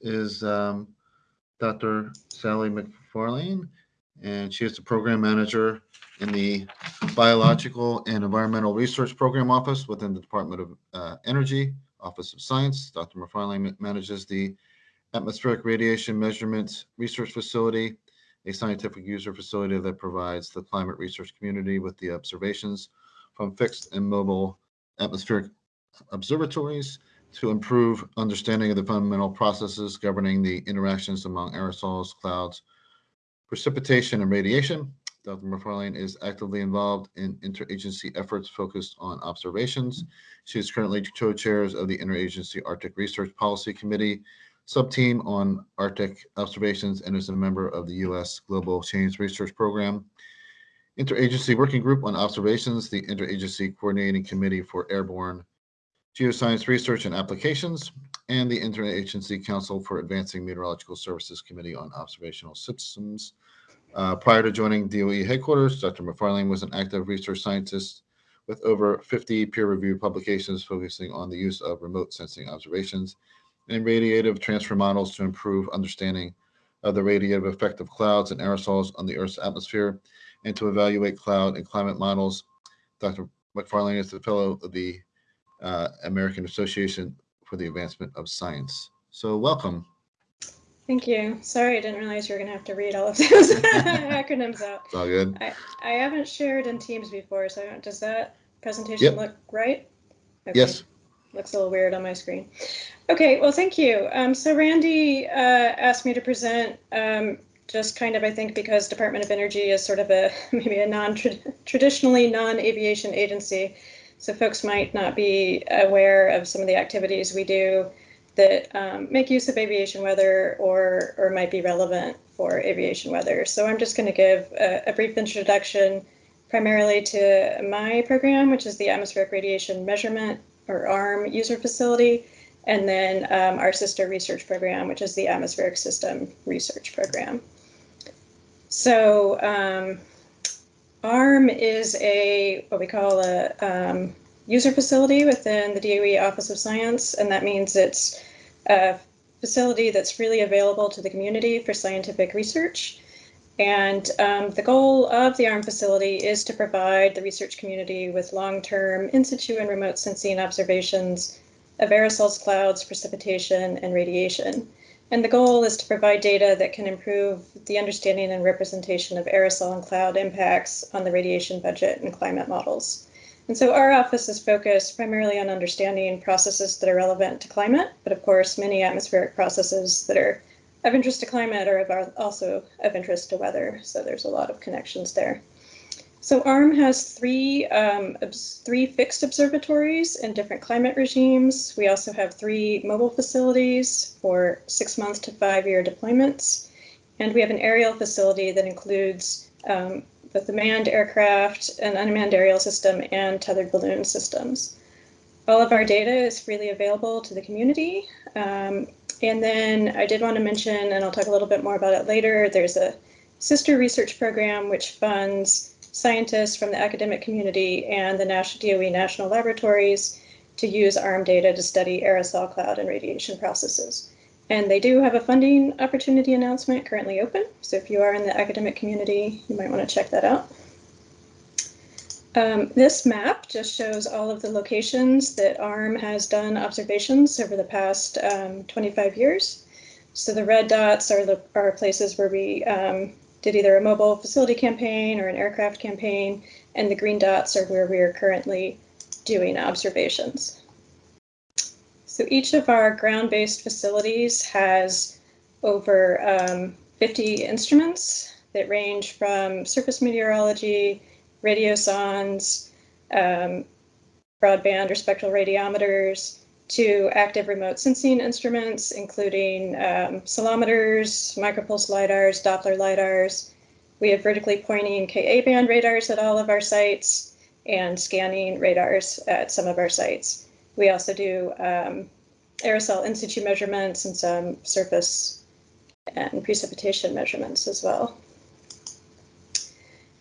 is um, Dr. Sally McFarlane, and she is the program manager in the Biological and Environmental Research Program Office within the Department of uh, Energy, Office of Science. Dr. McFarlane manages the Atmospheric Radiation Measurements Research Facility, a scientific user facility that provides the climate research community with the observations from fixed and mobile atmospheric observatories to improve understanding of the fundamental processes governing the interactions among aerosols, clouds, precipitation, and radiation. Dr. McFarlane is actively involved in interagency efforts focused on observations. She is currently co-chairs of the Interagency Arctic Research Policy Committee subteam on Arctic observations and is a member of the U.S. Global Change Research Program. Interagency Working Group on Observations, the Interagency Coordinating Committee for Airborne Geoscience Research and Applications, and the Interagency Council for Advancing Meteorological Services Committee on Observational Systems. Uh, prior to joining DOE headquarters, Dr. McFarlane was an active research scientist with over 50 peer-reviewed publications focusing on the use of remote sensing observations and radiative transfer models to improve understanding of the radiative effect of clouds and aerosols on the Earth's atmosphere and to evaluate cloud and climate models. Dr. McFarlane is the fellow of the uh, American Association for the Advancement of Science. So welcome. Thank you. Sorry, I didn't realize you were going to have to read all of those acronyms out. It's all good. I, I haven't shared in Teams before, so does that presentation yep. look right? Okay. Yes. Looks a little weird on my screen. Okay, well, thank you. Um, so Randy uh, asked me to present um, just kind of, I think, because Department of Energy is sort of a maybe a non-traditionally non-aviation agency. So folks might not be aware of some of the activities we do that um, make use of aviation weather or, or might be relevant for aviation weather. So I'm just going to give a, a, brief introduction primarily to my program, which is the Atmospheric Radiation Measurement or ARM user facility, and then um, our sister research program, which is the Atmospheric System Research Program. So um, ARM is a what we call a um, user facility within the DOE Office of Science, and that means it's a facility that's really available to the community for scientific research. And um, the goal of the ARM facility is to provide the research community with long-term in situ and remote sensing observations of aerosols, clouds, precipitation, and radiation. And the goal is to provide data that can improve the understanding and representation of aerosol and cloud impacts on the radiation budget and climate models. And so our office is focused primarily on understanding processes that are relevant to climate, but of course, many atmospheric processes that are of interest to climate are also of interest to weather. So there's a lot of connections there. So ARM has three, um, three fixed observatories in different climate regimes. We also have three mobile facilities for six month to five year deployments. And we have an aerial facility that includes um, both the manned aircraft, an unmanned aerial system, and tethered balloon systems. All of our data is freely available to the community. Um, and then I did want to mention, and I'll talk a little bit more about it later, there's a sister research program which funds scientists from the academic community and the National DOE national laboratories to use ARM data to study aerosol cloud and radiation processes. And they do have a funding opportunity announcement currently open. So if you are in the academic community, you might want to check that out. Um, this map just shows all of the locations that ARM has done observations over the past um, 25 years. So the red dots are the are places where we um, did either a mobile facility campaign or an aircraft campaign, and the green dots are where we are currently doing observations. So each of our ground-based facilities has over um, 50 instruments that range from surface meteorology, radiosondes, um, broadband or spectral radiometers, to active remote sensing instruments, including um, ceilometers, micropulse lidars, Doppler lidars. We have vertically pointing Ka band radars at all of our sites and scanning radars at some of our sites. We also do um, aerosol in situ measurements and some surface and precipitation measurements as well.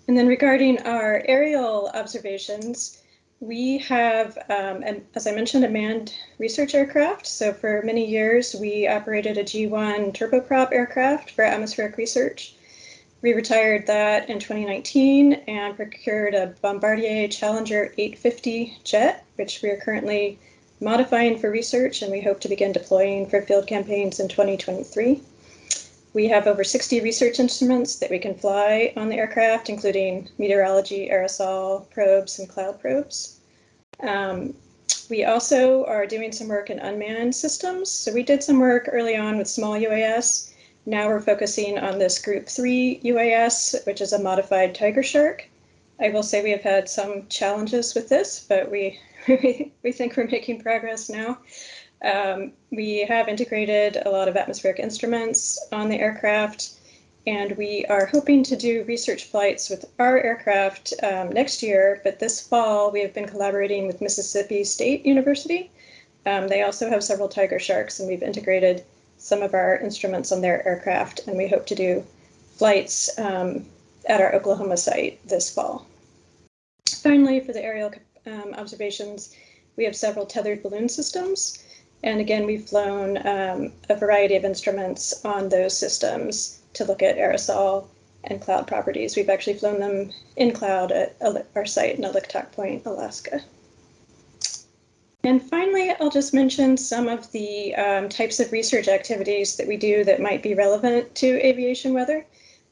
And then regarding our aerial observations, We have, um, and as I mentioned, a manned research aircraft. So for many years, we operated a G1 turboprop aircraft for atmospheric research. We retired that in 2019 and procured a Bombardier Challenger 850 jet, which we are currently modifying for research and we hope to begin deploying for field campaigns in 2023. We have over 60 research instruments that we can fly on the aircraft, including meteorology, aerosol probes, and cloud probes. Um, we also are doing some work in unmanned systems. So we did some work early on with small UAS. Now we're focusing on this Group 3 UAS, which is a modified Tiger Shark. I will say we have had some challenges with this, but we, we think we're making progress now. Um, we have integrated a lot of atmospheric instruments on the aircraft, and we are hoping to do research flights with our aircraft um, next year. But this fall, we have been collaborating with Mississippi State University. Um, they also have several tiger sharks, and we've integrated some of our instruments on their aircraft, and we hope to do flights um, at our Oklahoma site this fall. Finally, for the aerial um, observations, we have several tethered balloon systems. And again, we've flown um, a variety of instruments on those systems to look at aerosol and cloud properties. We've actually flown them in cloud at our site in Oliktok Point, Alaska. And finally, I'll just mention some of the um, types of research activities that we do that might be relevant to aviation weather.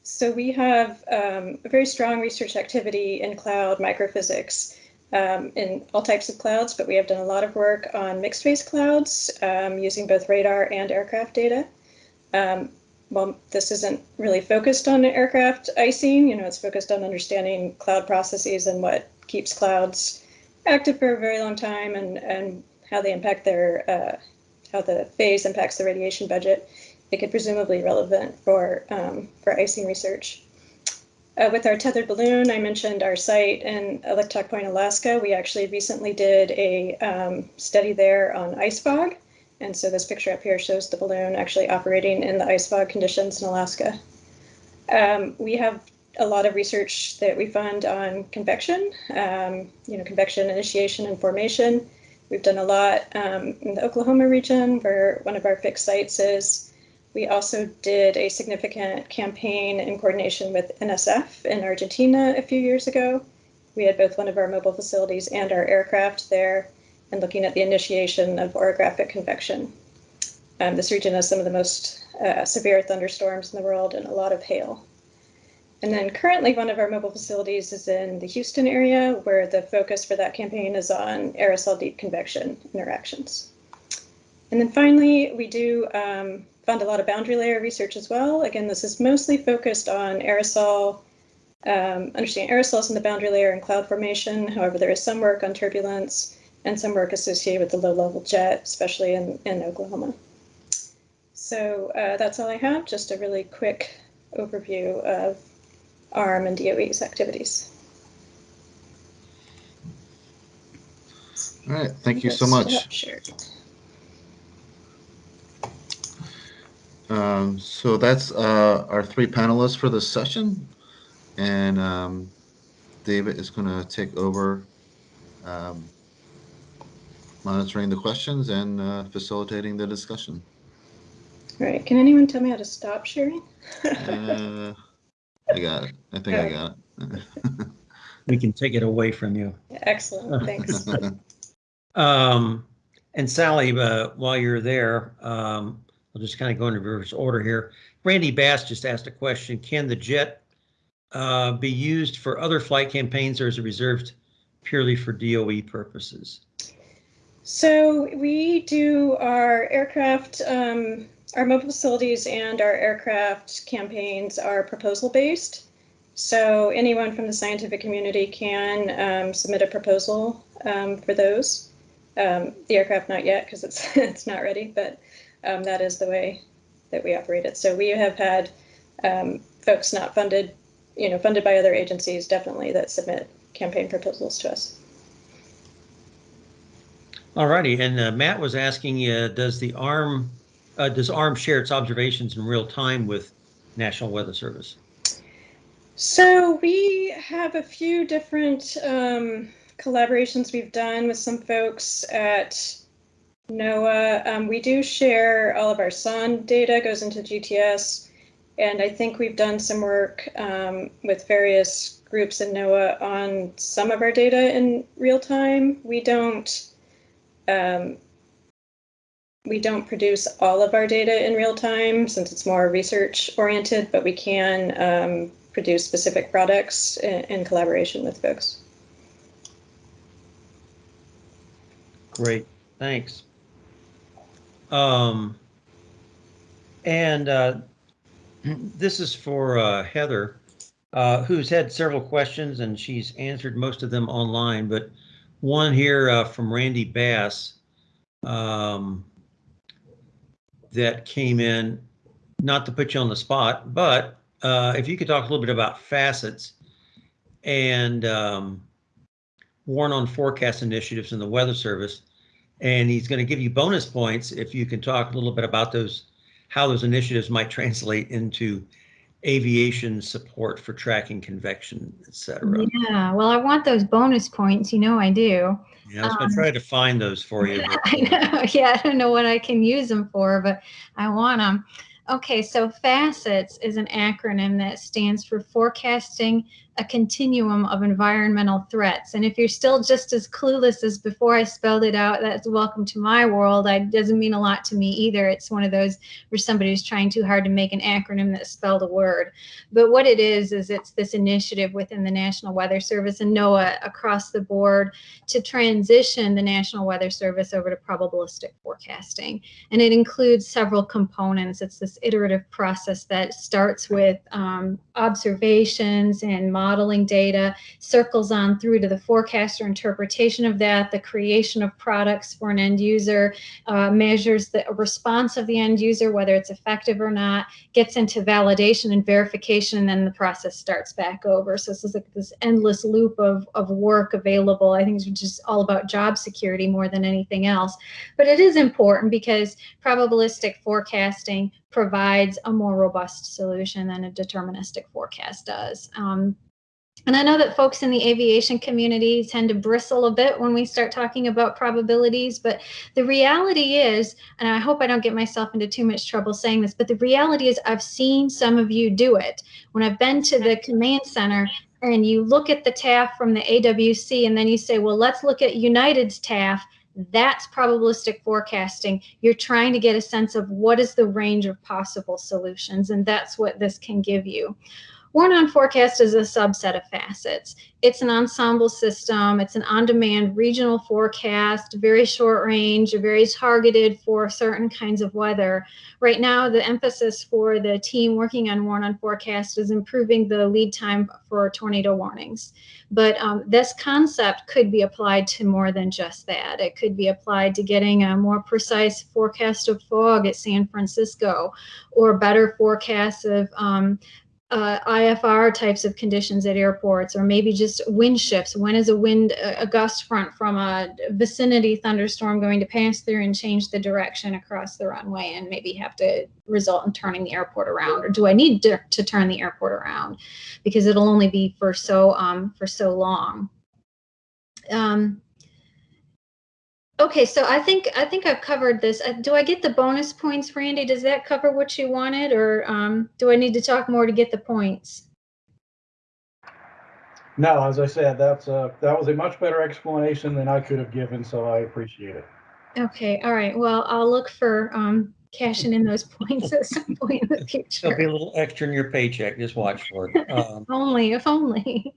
So we have um, a very strong research activity in cloud microphysics um, in all types of clouds, but we have done a lot of work on mixed phase clouds um, using both radar and aircraft data. Um, well, this isn't really focused on aircraft icing, you know, it's focused on understanding cloud processes and what keeps clouds active for a very long time and, and how they impact their, uh, how the phase impacts the radiation budget. It could presumably relevant for, um, for icing research. Uh, with our tethered balloon, I mentioned our site in Oliktok Point, Alaska. We actually recently did a um, study there on ice fog. And so this picture up here shows the balloon actually operating in the ice fog conditions in Alaska. Um, we have a lot of research that we fund on convection, um, you know, convection initiation and formation. We've done a lot um, in the Oklahoma region where one of our fixed sites is. We also did a significant campaign in coordination with NSF in Argentina a few years ago. We had both one of our mobile facilities and our aircraft there and looking at the initiation of orographic convection. Um, this region has some of the most uh, severe thunderstorms in the world and a lot of hail. And then currently one of our mobile facilities is in the Houston area where the focus for that campaign is on aerosol deep convection interactions. And then finally, we do um, fund a lot of boundary layer research as well. Again, this is mostly focused on aerosol, um, understanding aerosols in the boundary layer and cloud formation. However, there is some work on turbulence and some work associated with the low level jet, especially in, in Oklahoma. So uh, that's all I have, just a really quick overview of ARM and DOE's activities. All right, thank you so much. Sure. Um, so that's uh, our three panelists for this session. And um, David is going to take over um, monitoring the questions and uh, facilitating the discussion. All right. Can anyone tell me how to stop sharing? uh, I got it. I think I got it. we can take it away from you. Excellent. Thanks. um, and Sally, uh, while you're there, um, I'll just kind of go in reverse order here. Randy Bass just asked a question. Can the jet uh, be used for other flight campaigns or is it reserved purely for DOE purposes? So we do our aircraft, um, our mobile facilities and our aircraft campaigns are proposal based. So anyone from the scientific community can um, submit a proposal um, for those. Um, the aircraft not yet because it's it's not ready, but um, that is the way that we operate it. So we have had um, folks not funded, you know, funded by other agencies definitely that submit campaign proposals to us. All righty, and uh, Matt was asking, uh, does the ARM uh, does ARM share its observations in real time with National Weather Service? So we have a few different um, collaborations we've done with some folks at NOAA. Um, we do share all of our sonde data goes into GTS, and I think we've done some work um, with various groups in NOAA on some of our data in real time. We don't um, we don't produce all of our data in real time since it's more research oriented, but we can um, produce specific products in, in collaboration with folks. Great, thanks. Um, and uh, this is for uh, Heather, uh, who's had several questions and she's answered most of them online, but one here uh, from Randy Bass um, that came in, not to put you on the spot, but uh, if you could talk a little bit about facets and um, warn on forecast initiatives in the Weather Service. And he's going to give you bonus points if you can talk a little bit about those, how those initiatives might translate into aviation support for tracking convection, et cetera. Yeah, well, I want those bonus points. You know, I do. Yeah, I was going to try to find those for you. I know. Yeah, I don't know what I can use them for, but I want them. Okay, so FACETS is an acronym that stands for Forecasting a Continuum of Environmental Threats. And if you're still just as clueless as before I spelled it out, that's welcome to my world. It doesn't mean a lot to me either. It's one of those where somebody's trying too hard to make an acronym that spelled a word. But what it is, is it's this initiative within the National Weather Service and NOAA across the board to transition the National Weather Service over to probabilistic forecasting. And it includes several components. It's this iterative process that starts with um, observations and modeling data, circles on through to the forecaster interpretation of that, the creation of products for an end user, uh, measures the response of the end user, whether it's effective or not, gets into validation and verification, and then the process starts back over. So this is like this endless loop of, of work available. I think it's just all about job security more than anything else. But it is important because probabilistic forecasting provides a more robust solution than a deterministic forecast does. Um, and I know that folks in the aviation community tend to bristle a bit when we start talking about probabilities, but the reality is, and I hope I don't get myself into too much trouble saying this, but the reality is I've seen some of you do it. When I've been to the command center and you look at the TAF from the AWC and then you say, well, let's look at United's TAF, that's probabilistic forecasting. You're trying to get a sense of what is the range of possible solutions, and that's what this can give you. Warn on forecast is a subset of facets. It's an ensemble system. It's an on-demand regional forecast, very short range, very targeted for certain kinds of weather. Right now, the emphasis for the team working on Warn on forecast is improving the lead time for tornado warnings. But um, this concept could be applied to more than just that. It could be applied to getting a more precise forecast of fog at San Francisco or better forecasts of um, uh, IFR types of conditions at airports, or maybe just wind shifts. When is a wind, a gust front from a vicinity thunderstorm going to pass through and change the direction across the runway and maybe have to result in turning the airport around? Or do I need to, to turn the airport around because it'll only be for so um, for so long? Um, Okay, so I think I think I've covered this. Uh, do I get the bonus points, Randy? Does that cover what you wanted, or um, do I need to talk more to get the points? No, as I said, that's a, that was a much better explanation than I could have given, so I appreciate it. Okay, all right. Well, I'll look for um, cashing in those points at some point in the future. There'll be a little extra in your paycheck. Just watch for it. Um, Only, if only.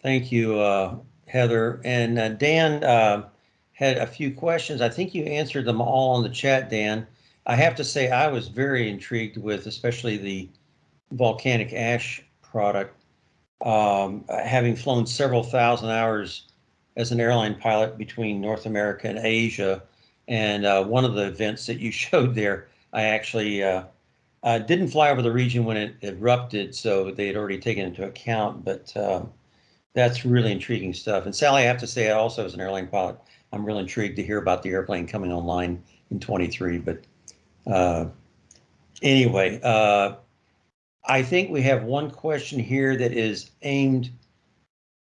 Thank you, uh, Heather. And uh, Dan uh, had a few questions. I think you answered them all on the chat, Dan. I have to say, I was very intrigued with especially the volcanic ash product. Um, having flown several thousand hours as an airline pilot between North America and Asia, and uh, one of the events that you showed there, I actually uh, uh, didn't fly over the region when it erupted, so they had already taken into account. But uh, that's really intriguing stuff. And Sally, I have to say, I also as an airline pilot, I'm really intrigued to hear about the airplane coming online in 23. But uh, anyway, uh, I think we have one question here that is aimed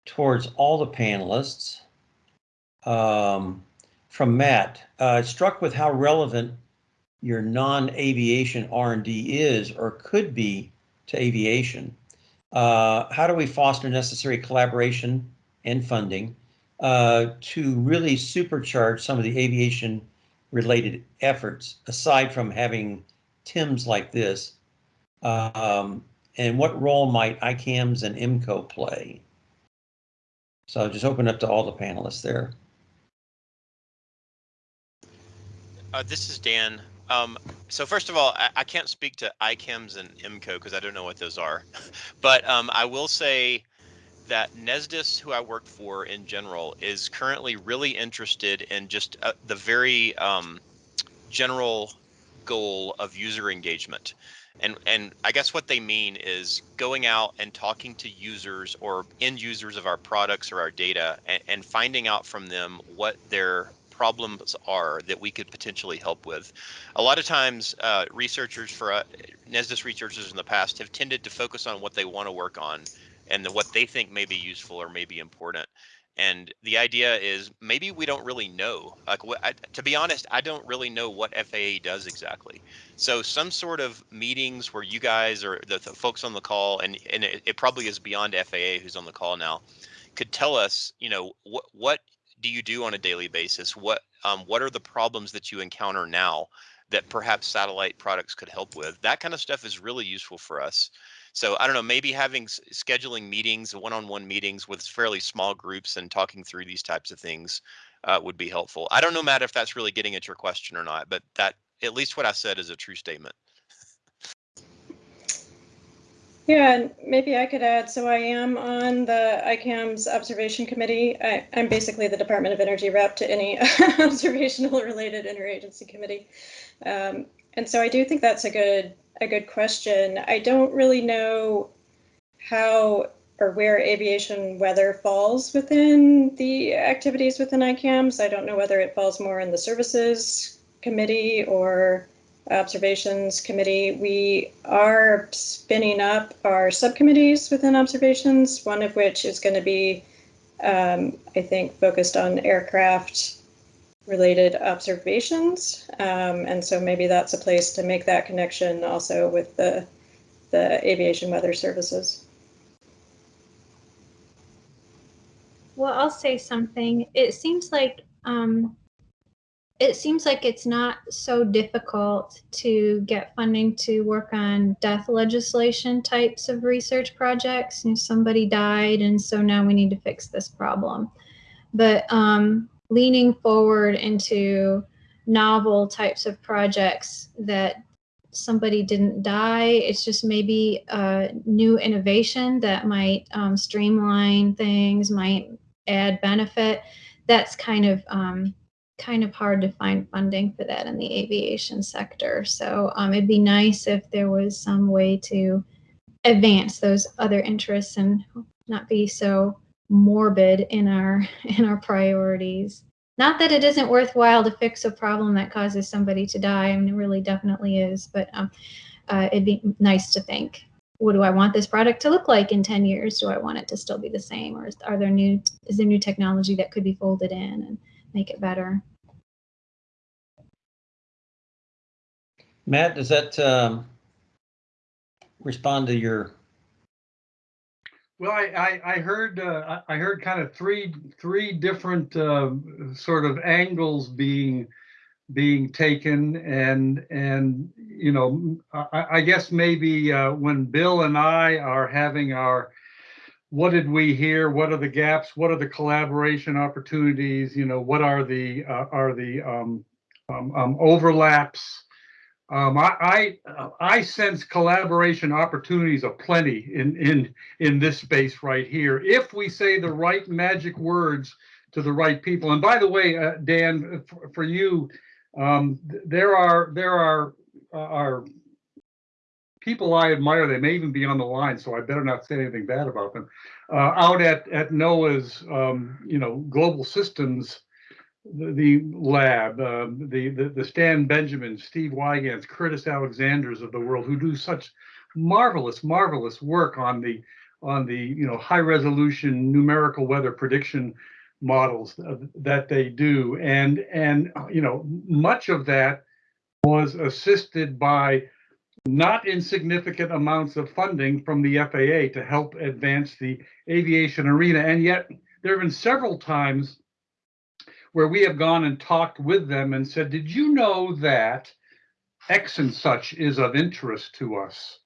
towards all the panelists. Um, from Matt, uh, struck with how relevant your non-aviation R&D is or could be to aviation. Uh, how do we foster necessary collaboration and funding uh, to really supercharge some of the aviation related efforts aside from having TIMs like this? Um, and what role might ICAMS and IMCO play? So I'll just open up to all the panelists there. Uh, this is Dan. Um, so first of all, I, I can't speak to ICAMS and IMCO because I don't know what those are. but um, I will say that Nesdis, who I work for in general, is currently really interested in just uh, the very um, general goal of user engagement. And, and I guess what they mean is going out and talking to users or end users of our products or our data and, and finding out from them what their problems are that we could potentially help with. A lot of times, uh, researchers for uh, NESDIS researchers in the past have tended to focus on what they want to work on and the, what they think may be useful or may be important. And the idea is maybe we don't really know. Like, I, to be honest, I don't really know what FAA does exactly. So some sort of meetings where you guys or the, the folks on the call, and and it, it probably is beyond FAA who's on the call now, could tell us, you know, what what do you do on a daily basis? What um, what are the problems that you encounter now that perhaps satellite products could help with? That kind of stuff is really useful for us. So I don't know, maybe having scheduling meetings, one-on-one meetings with fairly small groups and talking through these types of things uh, would be helpful. I don't know, Matt, if that's really getting at your question or not, but that at least what I said is a true statement. Yeah, and maybe I could add, so I am on the ICAM's observation committee. I, I'm basically the Department of Energy rep to any observational related interagency committee. Um, and so I do think that's a good a good question. I don't really know how or where aviation weather falls within the activities within ICAMS. I don't know whether it falls more in the services committee or observations committee. We are spinning up our subcommittees within observations, one of which is going to be, um, I think, focused on aircraft related observations. Um, and so maybe that's a place to make that connection also with the, the aviation weather services. Well, I'll say something. It seems like um, it seems like it's not so difficult to get funding to work on death legislation types of research projects. You know, somebody died, and so now we need to fix this problem. But um, leaning forward into novel types of projects that somebody didn't die, it's just maybe a new innovation that might um, streamline things, might add benefit. That's kind of um, kind of hard to find funding for that in the aviation sector. So um, it'd be nice if there was some way to advance those other interests and not be so morbid in our in our priorities. Not that it isn't worthwhile to fix a problem that causes somebody to die. I mean, it really definitely is. But um, uh, it'd be nice to think, what do I want this product to look like in 10 years? Do I want it to still be the same, or is, are there new is there new technology that could be folded in and make it better. Matt, does that um, respond to your? Well, I, I, I heard uh, I heard kind of three three different uh, sort of angles being being taken, and and you know I, I guess maybe uh, when Bill and I are having our what did we hear? What are the gaps? What are the collaboration opportunities? You know, what are the uh, are the um, um, um, overlaps? Um, I, I I sense collaboration opportunities aplenty in in in this space right here. If we say the right magic words to the right people. And by the way, uh, Dan, for, for you, um, there are there are uh, are people I admire. They may even be on the line, so I better not say anything bad about them. Uh, out at at NOAA's, um, you know, global systems the, lab, uh, the, the, the Stan Benjamin, Steve Weygandts, Curtis Alexanders of the world who do such marvelous, marvelous work on the on the, you know, high resolution numerical weather prediction models that they do. And, and, you know, much of that was assisted by not insignificant amounts of funding from the FAA to help advance the aviation arena. And yet there have been several times where we have gone and talked with them and said, did you know that X and such is of interest to us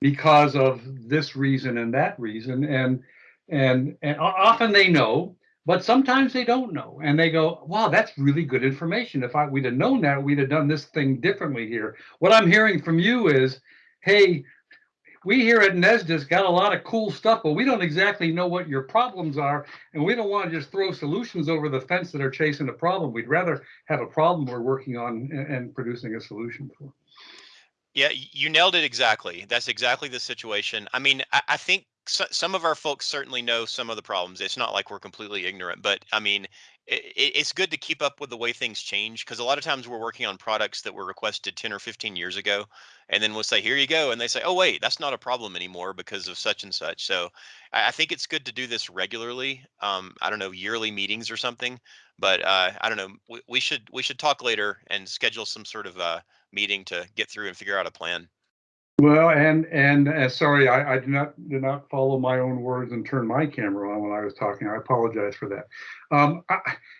because of this reason and that reason? And, and, and often they know, but sometimes they don't know. And they go, wow, that's really good information. If I, we'd have known that, we'd have done this thing differently here. What I'm hearing from you is, hey, we here at NESDIS got a lot of cool stuff, but we don't exactly know what your problems are. And we don't want to just throw solutions over the fence that are chasing a problem. We'd rather have a problem we're working on and, and producing a solution for. Yeah, you nailed it exactly. That's exactly the situation. I mean, I, I think so, some of our folks certainly know some of the problems. It's not like we're completely ignorant, but I mean, it, it's good to keep up with the way things change because a lot of times we're working on products that were requested 10 or 15 years ago. And then we'll say, here you go. And they say, oh, wait, that's not a problem anymore because of such and such. So I, I think it's good to do this regularly. Um, I don't know, yearly meetings or something. But uh, I don't know. We, we should we should talk later and schedule some sort of uh, meeting to get through and figure out a plan. Well, and, and, uh, sorry, I, I did not, did not follow my own words and turn my camera on when I was talking. I apologize for that. Um, I,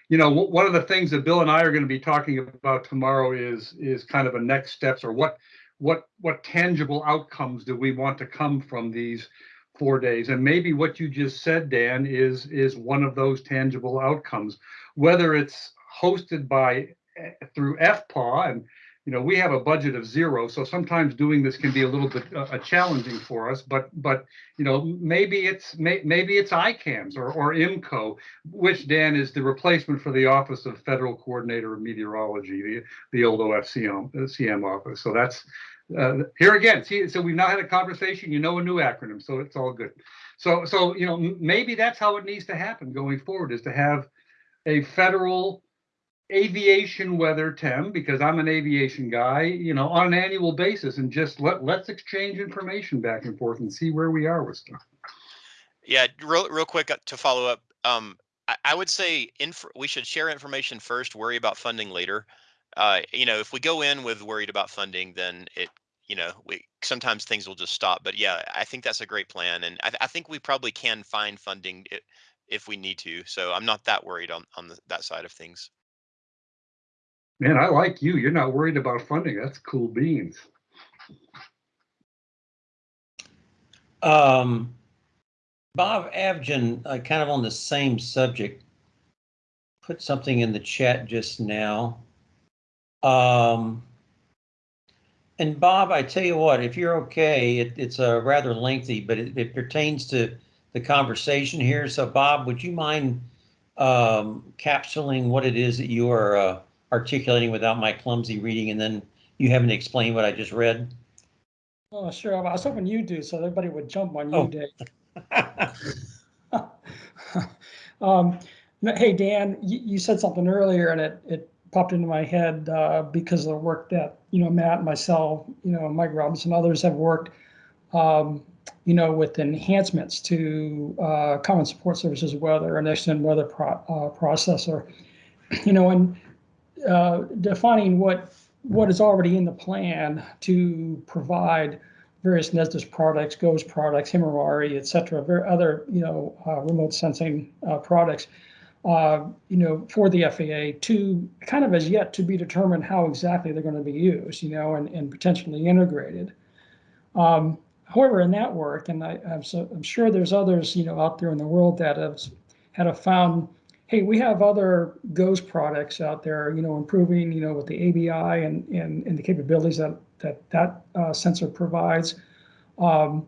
you know, one of the things that Bill and I are going to be talking about tomorrow is, is kind of a next steps or what, what, what tangible outcomes do we want to come from these four days? And maybe what you just said, Dan, is, is one of those tangible outcomes, whether it's hosted by, eh, through FPAW and, you know, we have a budget of zero, so sometimes doing this can be a little bit uh, uh, challenging for us. But but you know, maybe it's may, maybe it's ICAMS or or IMCO, which Dan is the replacement for the Office of Federal Coordinator of Meteorology, the the old OFCM uh, CM office. So that's uh, here again. See, so we've now had a conversation. You know a new acronym, so it's all good. So so you know, maybe that's how it needs to happen going forward: is to have a federal aviation weather tem because i'm an aviation guy you know on an annual basis and just let let's exchange information back and forth and see where we are with stuff Yeah, real real quick uh, to follow up. Um, I, I would say we should share information first, worry about funding later. Uh, you know, if we go in with worried about funding, then it, you know, we sometimes things will just stop. But yeah, I think that's a great plan, and I, I think we probably can find funding if we need to. So I'm not that worried on on the, that side of things. Man i like you you're not worried about funding that's cool beans Um, Bob Avgen, uh, kind of on the same subject, put something in the chat just now. Um, and Bob, I tell you what, if you're okay, it, it's a rather lengthy, but it, it pertains to the conversation here. So Bob, would you mind um, capsuling what it is that you are uh, articulating without my clumsy reading, and then you having to explain what I just read? Oh, sure. I was hoping you do, so everybody would jump on Oh. you, Dave. Um, Hey, Dan, you, you said something earlier and it, it popped into my head uh, because of the work that, you know, Matt, myself, you know, Mike Robinson, and others have worked, um, you know, with enhancements to uh, Common Support Services weather or next-gen weather pro- uh, processor, you know, and uh, defining what what is already in the plan to provide various Nesdis products, GOES products, Himawari, et cetera, other, you know, uh, remote sensing uh, products, uh, you know, for the FAA to kind of as yet to be determined how exactly they're going to be used, you know, and, and potentially integrated. Um, however, in that work, and I, I'm, so, I'm sure there's others, you know, out there in the world that have, have found hey, we have other GOES products out there, you know, improving, you know, with the ABI and, and, and the capabilities that that, that uh, sensor provides. Um,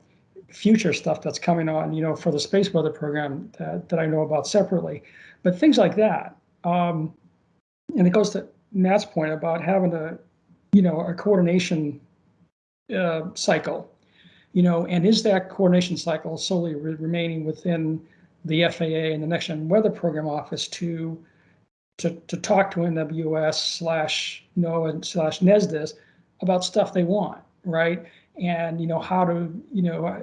future stuff that's coming on, you know, for the space weather program that, that I know about separately, but things like that. Um, and it goes to Matt's point about having a, you know, a coordination uh, cycle, you know, and is that coordination cycle solely re- remaining within the FAA and the Next Gen Weather Program Office to to, to talk to NWS slash NOAA slash NESDIS about stuff they want, right? and, you know, how to, you know, uh,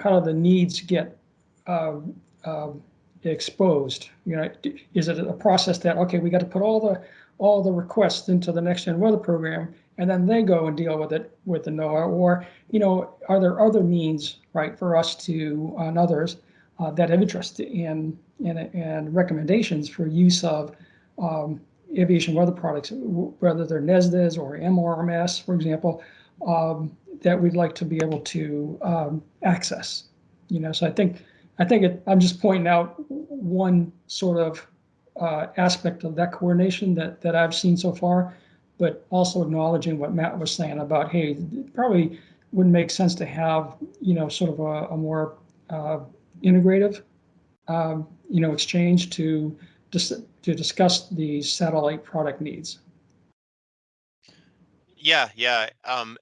how do the needs get uh, um, exposed? You know, is it a process that, okay, we got to put all the, all the requests into the next gen weather program and then they go and deal with it with the NOAA? Or, you know, are there other means, right, for us to, and others, uh, that have interest in, in, and recommendations for use of um, aviation weather products, whether they're NESDIS or MRMS, for example, um, that we'd like to be able to um, access. You know, so I think, I think it, I'm just pointing out one sort of uh, aspect of that coordination that, that I've seen so far, but also acknowledging what Matt was saying about, hey, probably wouldn't make sense to have, you know, sort of a, a more uh, integrative, um, you know, exchange to, dis- to discuss the satellite product needs. Yeah, yeah. Um,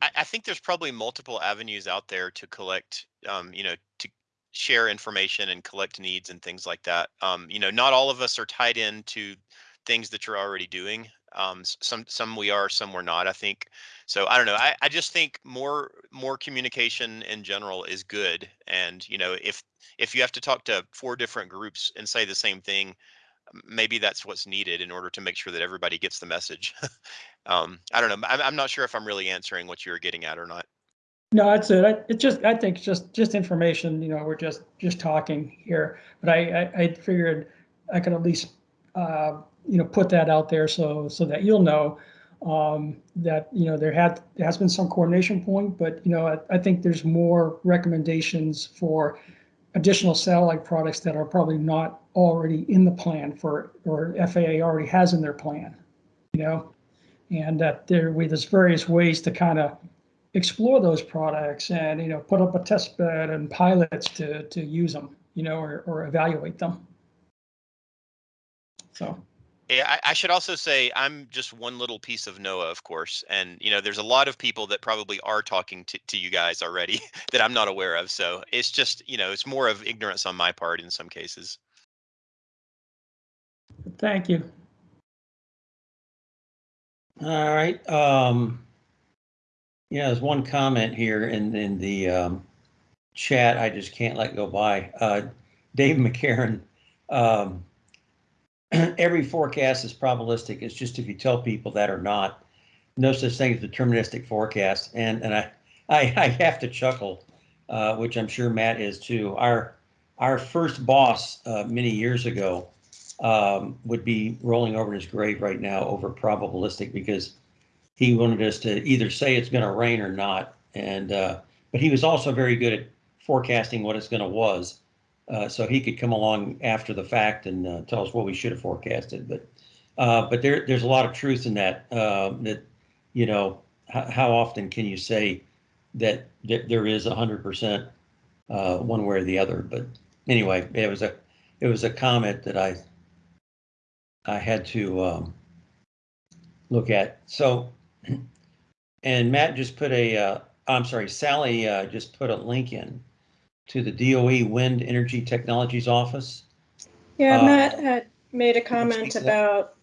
I, I think there's probably multiple avenues out there to collect, um, you know, to share information and collect needs and things like that. Um, you know, not all of us are tied into things that you're already doing. Um, some some we are, some we're not. I think. So I don't know. I, I just think more more communication in general is good. And you know, if if you have to talk to four different groups and say the same thing, maybe that's what's needed in order to make sure that everybody gets the message. um, I don't know. I'm, I'm not sure if I'm really answering what you were getting at or not. No, that's it. I- It just, I think just, just information, you know, we're just, just talking here. But I, I, I figured I could at least, uh, you know, put that out there so, so that you'll know um, that, you know, there had, there has been some coordination point, but, you know, I, I think there's more recommendations for additional satellite products that are probably not already in the plan for, or FAA already has in their plan, you know? And that there, we, there's various ways to kind of explore those products and, you know, put up a test bed and pilots to, to use them, you know, or, or evaluate them. So, I, I should also say I'm just one little piece of NOAA, of course, and you know, there's a lot of people that probably are talking to, to you guys already that I'm not aware of. So it's just, you know, it's more of ignorance on my part in some cases. thank you. All right, um, yeah, there's one comment here in, in the, um, chat I just can't let go by. Uh, Dave McCarron, um, every forecast is probabilistic. It's just if you tell people that or not. No such thing as deterministic forecast. And, and I, I, I have to chuckle, uh, which I'm sure Matt is too. Our, our first boss, uh, many years ago, um, would be rolling over in his grave right now over probabilistic because he wanted us to either say it's going to rain or not. And, uh, but he was also very good at forecasting what it's going to was. Uh, so he could come along after the fact and uh, tell us what we should have forecasted. But, uh, but there, there's a lot of truth in that, uh, that, you know, how, often can you say that, that there is hundred percent, uh, one way or the other? But anyway, it was a, it was a comment that I, I had to, um, look at. So, and Matt just put a, I'm sorry, Sally, just put a link in to the DOE Wind Energy Technologies Office. Yeah, Uh, Matt had made a comment about,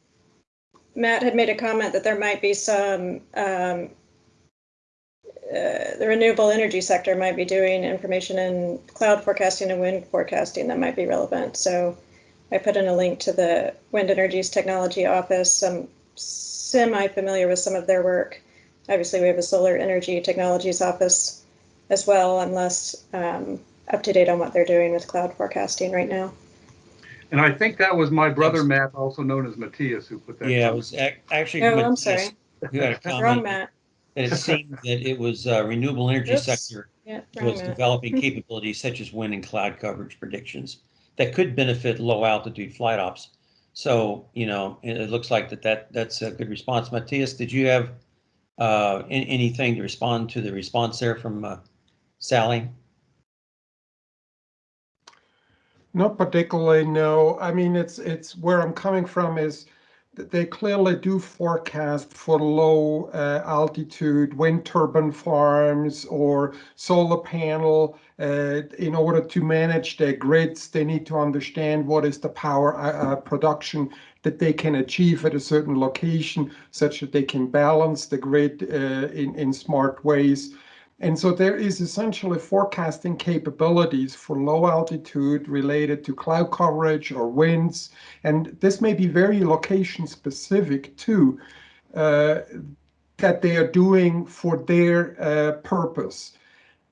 Matt had made a comment that there might be some, um, uh, the renewable energy sector might be doing information in cloud forecasting and wind forecasting that might be relevant. So I put in a link to the Wind Energy's Technology Office. I'm semi-familiar with some of their work. Obviously, we have a Solar Energy Technologies Office as well. I'm um, up to date on what they're doing with cloud forecasting right now. And I think that was my brother Thanks. Matt, also known as Matthias, who put that. Yeah, it comment. was ac- actually. Oh, I'm sorry. Who had a Wrong, comment Matt. that it seemed that it was uh, renewable energy Oops. sector Yeah, was Matt. developing capabilities such as wind and cloud coverage predictions that could benefit low altitude flight ops. So, you know, it, it looks like that, that that's a good response. Matthias, did you have uh, an- anything to respond to the response there from uh, Sally? Not particularly, no. I mean, it's, it's where I'm coming from is they clearly do forecast for low uh, altitude wind turbine farms or solar panel. Uh, in order to manage their grids, they need to understand what is the power uh, uh, production that they can achieve at a certain location, such that they can balance the grid uh, in, in smart ways. And so there is essentially forecasting capabilities for low altitude related to cloud coverage or winds. And this may be very location specific too, uh, that they are doing for their uh, purpose.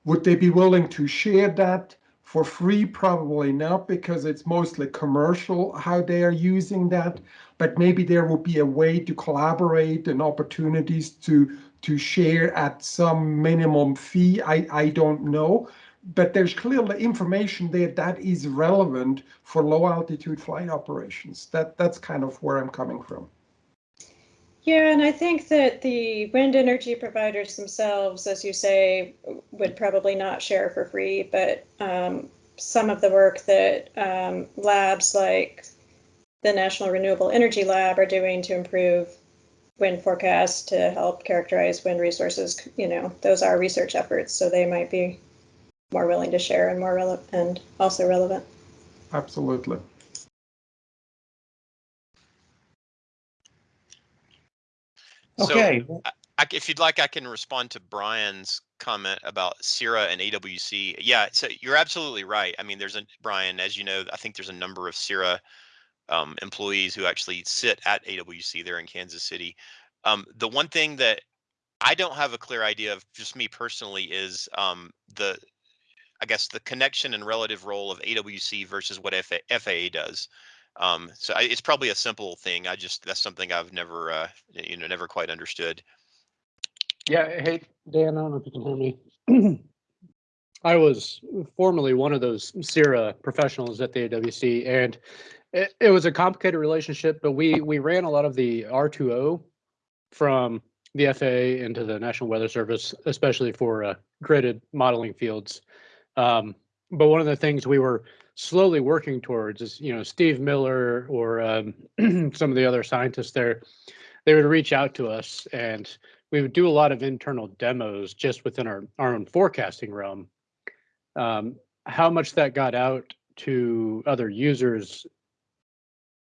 Would they be willing to share that for free? Probably not, because it's mostly commercial how they are using that. But maybe there will be a way to collaborate and opportunities to to share at some minimum fee. I, I don't know, but there's clearly information there that is relevant for low altitude flight operations. That that's kind of where I'm coming from. Yeah, and I think that the wind energy providers themselves, as you say, would probably not share for free, but um, some of the work that um, labs like the National Renewable Energy Lab are doing to improve wind forecasts to help characterize wind resources, you know, those are research efforts, so they might be more willing to share and more relevant and also relevant. Absolutely. So, Okay, I, if you'd like, I can respond to Brian's comment about CIRA and AWC. Yeah, so you're absolutely right. I mean, there's a Brian, as you know, I think there's a number of CIRA um, employees who actually sit at AWC there in Kansas City. Um, the one thing that I don't have a clear idea of, just me personally, is um, the, I guess, the connection and relative role of AWC versus what FA, FAA does. Um, so I, it's probably a simple thing. I just that's something I've never, uh, you know, never quite understood. Yeah, hey, Dan, I don't know if you can hear me. I was formerly one of those CIRA professionals at the AWC, and it, it was a complicated relationship, but we we ran a lot of the R2O from the FAA into the National Weather Service, especially for uh, gridded modeling fields. Um, but one of the things we were slowly working towards is, you know, Steve Miller or um, some of the other scientists there, they would reach out to us and we would do a lot of internal demos just within our, our own forecasting realm. Um, how much that got out to other users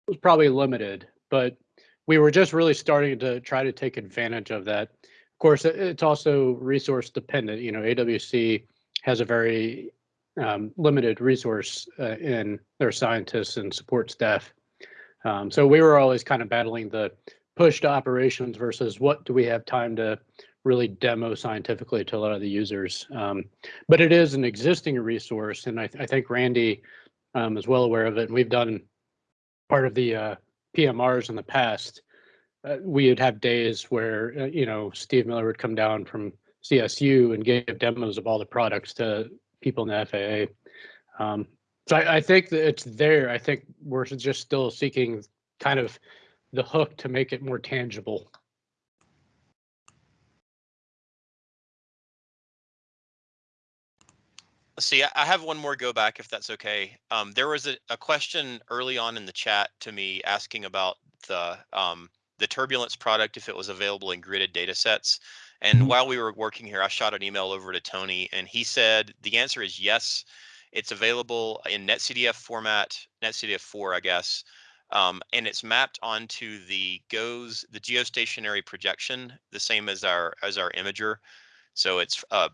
was probably limited, but we were just really starting to try to take advantage of that. Of course, it's also resource dependent. You know, AWC has a very um, limited resource uh, in their scientists and support staff. Um, so we were always kind of battling the push to operations versus what do we have time to really demo scientifically to a lot of the users. Um, but it is an existing resource, and I, th I think Randy um, is well aware of it. And we've done part of the uh, PMRs in the past. Uh, we would have days where uh, you know Steve Miller would come down from CSU and give demos of all the products to people in the FAA. Um, so I, I think that it's there. I think we're just still seeking kind of the hook to make it more tangible. See, I have one more go back if that's okay. Um, there was a, a question early on in the chat to me asking about the um, the turbulence product if it was available in gridded data sets. And Mhm. while we were working here, I shot an email over to Tony and he said the answer is yes. It's available in NetCDF format, NetCDF4, I guess. Um, and it's mapped onto the GOES, the geostationary projection, the same as our as our imager. So it's uh,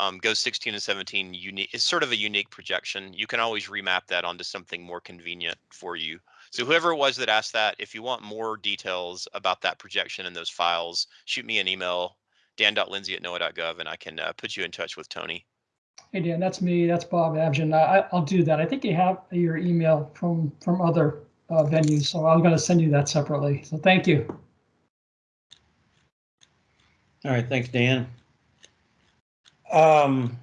um, GOES 16 and 17 unique. It's sort of a unique projection. You can always remap that onto something more convenient for you. So whoever it was that asked that, if you want more details about that projection and those files, shoot me an email, dan.lindsay at noaa.gov, and I can uh, put you in touch with Tony. Hey, Dan, that's me. That's Bob Abgen. I, I'll do that. I think you have your email from, from other uh, venues, so I'm going to send you that separately. So thank you. all right, thanks, Dan. Um,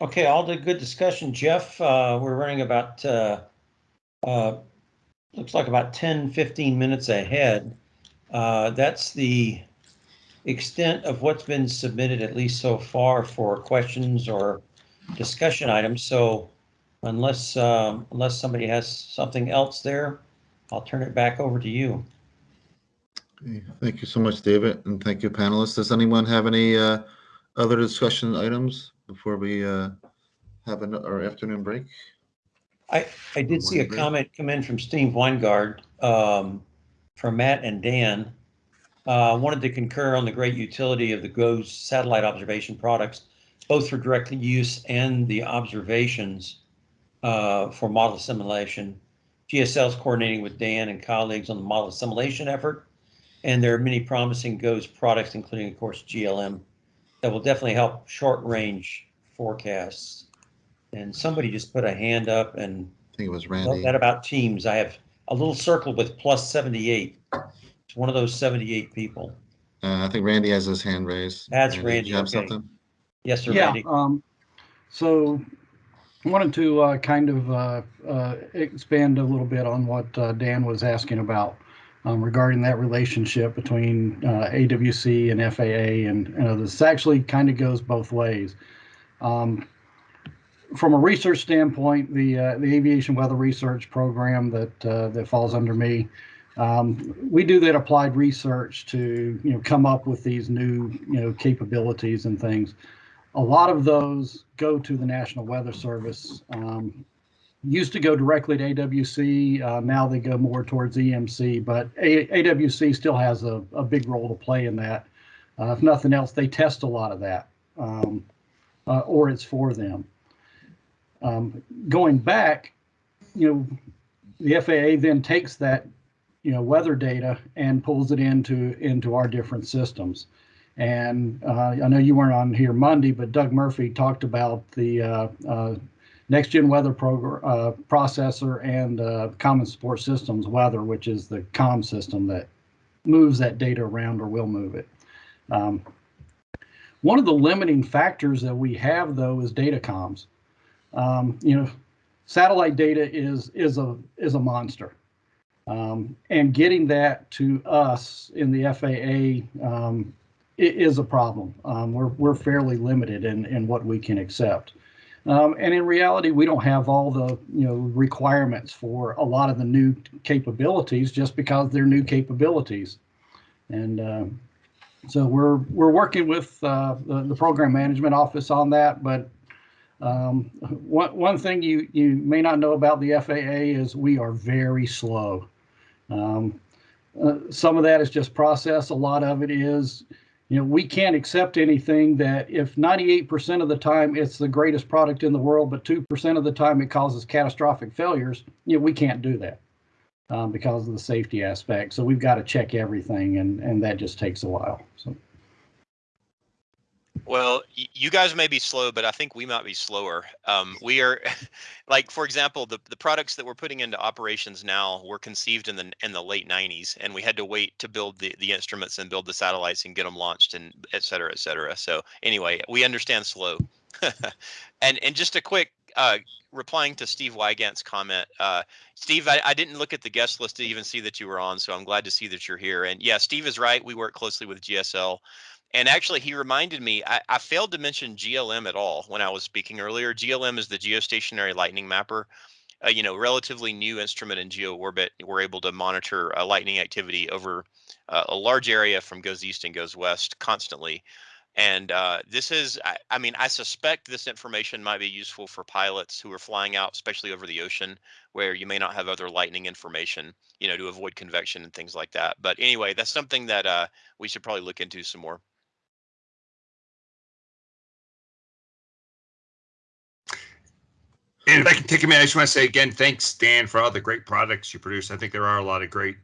okay, all the good discussion, Jeff. Uh, we're running about, uh, uh, looks like about 10, 15 minutes ahead. Uh, that's the extent of what's been submitted, at least so far, for questions or discussion items. So unless, um, unless somebody has something else there, I'll turn it back over to you. Thank you so much, David, and thank you, panelists. Does anyone have any uh, other discussion items before we uh, have an- our afternoon break? I, I did see a Wonderful. comment come in from Steve Weygandt, um, from Matt and Dan. Uh, wanted to concur on the great utility of the GOES satellite observation products, both for direct use and the observations, uh, for model simulation. GSL is coordinating with Dan and colleagues on the model simulation effort. And there are many promising GOES products, including, of course, GLM, that will definitely help short-range forecasts. And somebody just put a hand up and I think it was Randy. that about Teams. I have a little circle with plus 78. It's one of those 78 people. Uh, I think Randy has his hand raised. That's did Randy, you have okay. something? Yes, sir, Yeah, Randy. um, so I wanted to, uh, kind of, uh, uh, expand a little bit on what, uh, Dan was asking about, um, regarding that relationship between, uh, AWC and FAA and, and others. This actually kind of goes both ways. Um, from a research standpoint, the, uh, the aviation weather research program that, uh, that falls under me, um, we do that applied research to, you know, come up with these new, you know, capabilities and things a lot of those go to the National Weather Service. Used to go directly to AWC. Uh, now they go more towards EMC, but a- AWC still has a, a big role to play in that. Uh, if nothing else, they test a lot of that, um, uh, or it's for them. Um, going back, you know, the FAA then takes that, you know, weather data and pulls it into into our different systems. And uh, I know you weren't on here Monday, but Doug Murphy talked about the uh, uh, next gen weather program uh, processor and uh, Common Support Systems weather, which is the COM system that moves that data around or will move it. Um, one of the limiting factors that we have though is data comms. Um, you know, satellite data is is a is a monster. Um, and getting that to us in the FAA um, is a problem. Um, we're, we're fairly limited in, in what we can accept. Um, and in reality, we don't have all the, you know, requirements for a lot of the new capabilities just because they're new capabilities. And, um, so we're, we're working with, uh, the, the program management office on that, but, um, one, one thing you, you may not know about the FAA is we are very slow. Um, uh, some of that is just process. A lot of it is, you know, we can't accept anything that if 98% of the time it's the greatest product in the world, but 2% of the time it causes catastrophic failures, you know, we can't do that um, because of the safety aspect. So we've got to check everything, and and that just takes a while. So Well, you guys may be slow, but I think we might be slower. Um, we are, like for example, the the products that we're putting into operations now were conceived in the in the late '90s, and we had to wait to build the the instruments and build the satellites and get them launched and et cetera, et cetera. So anyway, we understand slow. and and just a quick uh, replying to Steve Weygandt's comment, uh, Steve, I, I didn't look at the guest list to even see that you were on, so I'm glad to see that you're here. And yeah, Steve is right. We work closely with GSL. And actually, he reminded me, I, I failed to mention GLM at all when I was speaking earlier. GLM is the geostationary lightning mapper. Uh, you know, relatively new instrument in geo orbit. We're able to monitor uh, lightning activity over uh, a large area from GOES east and GOES west constantly. And uh, this is, I, I mean, I suspect this information might be useful for pilots who are flying out, especially over the ocean, where you may not have other lightning information, you know, to avoid convection and things like that. But anyway, that's something that uh, we should probably look into some more. And if I can take a minute, I just want to say again, thanks, Dan, for all the great products you produce. I think there are a lot of great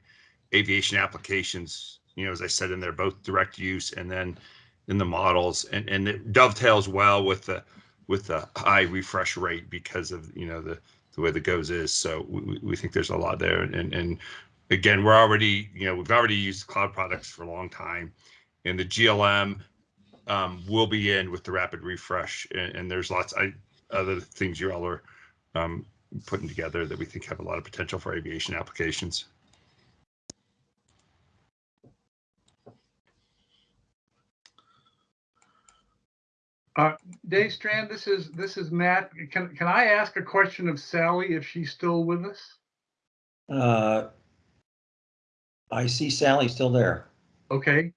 aviation applications. You know, as I said in there, both direct use and then in the models, and and it dovetails well with the with the high refresh rate because of you know the the way the GOES is. So we, we- think there's a lot there, and and again, we're already you know we've already used cloud products for a long time, and the GLM um, will be in with the rapid refresh, and, and there's lots I other things you all are um, putting together that we think have a lot of potential for aviation applications. Dave Strand, this is, this is Matt. Can, can I ask a question of Sally if she's still with us? Uh, I see Sally still there. Okay.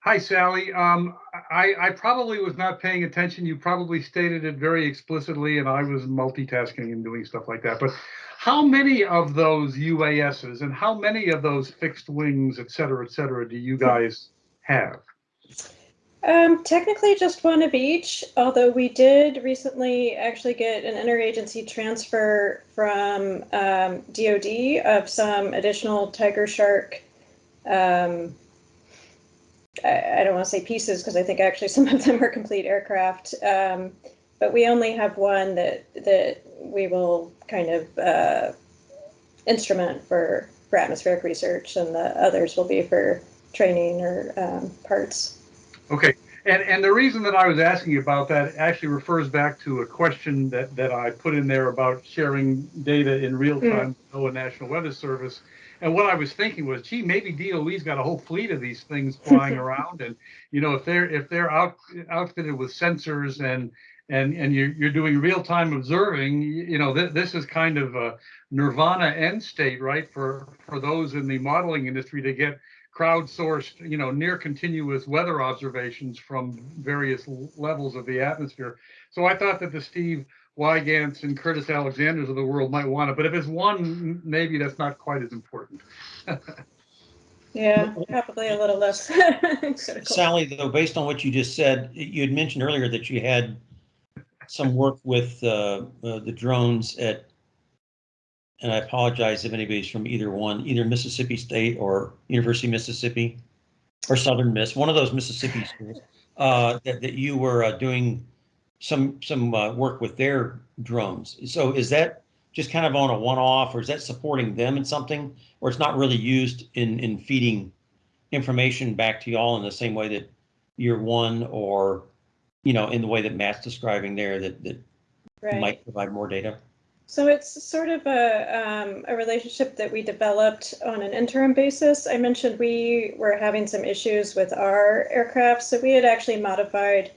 Hi, Sally. Um, I, I probably was not paying attention. You probably stated it very explicitly and I was multitasking and doing stuff like that. But how many of those UASs and how many of those fixed wings, et cetera, et cetera, do you guys have? Um, technically just one of each, although we did recently actually get an interagency transfer from um, DoD of some additional Tiger Shark. Um, I, I don't want to say pieces because I think actually some of them are complete aircraft. Um, but we only have one that that we will kind of uh, instrument for for atmospheric research, and the others will be for training or um, parts. Okay, and, and the reason that I was asking about that actually refers back to a question that, that I put in there about sharing data in real time with NOAA National Weather Service. And what I was thinking was, gee, maybe DOE's got a whole fleet of these things flying around, and you know, if they're if they're out outfitted with sensors and and and you're you're doing real time observing, you know, th- this is kind of a nirvana end state, right, for for those in the modeling industry to get crowdsourced, you know, near continuous weather observations from various levels of the atmosphere. So I thought that the Steve Weygandts and Curtis Alexanders of the world might want it, but if it's one, maybe that's not quite as important. Yeah, probably a little less. Sally, though, based on what you just said, you had mentioned earlier that you had some work with uh, uh, the drones at, and I apologize if anybody's from either one, either Mississippi State or University of Mississippi or Southern Miss, one of those Mississippi schools, uh, that, that you were uh, doing some, some uh, work with their drones. So is that just kind of on a one-off or is that supporting them in something? Or it's not really used in, in feeding information back to y'all in the same way that year one or, you know, in the way that Matt's describing there that, that Right. might provide more data? So it's sort of a, um, a relationship that we developed on an interim basis. I mentioned we were having some issues with our aircraft, so we had actually modified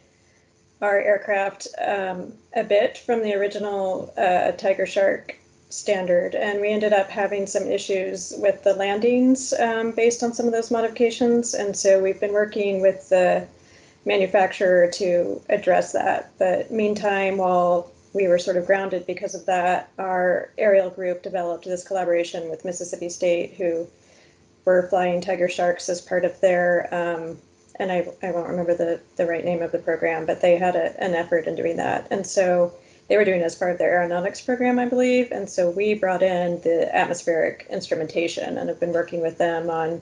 our aircraft um, a bit from the original uh, Tiger Shark standard, and we ended up having some issues with the landings um, based on some of those modifications. And so we've been working with the manufacturer to address that. But meantime, while we were sort of grounded because of that. Our aerial group developed this collaboration with Mississippi State, who were flying Tiger Sharks as part of their, um, and I, I won't remember the, the right name of the program, but they had a, an effort in doing that. And so they were doing as part of their aeronautics program, I believe. And so we brought in the atmospheric instrumentation and have been working with them on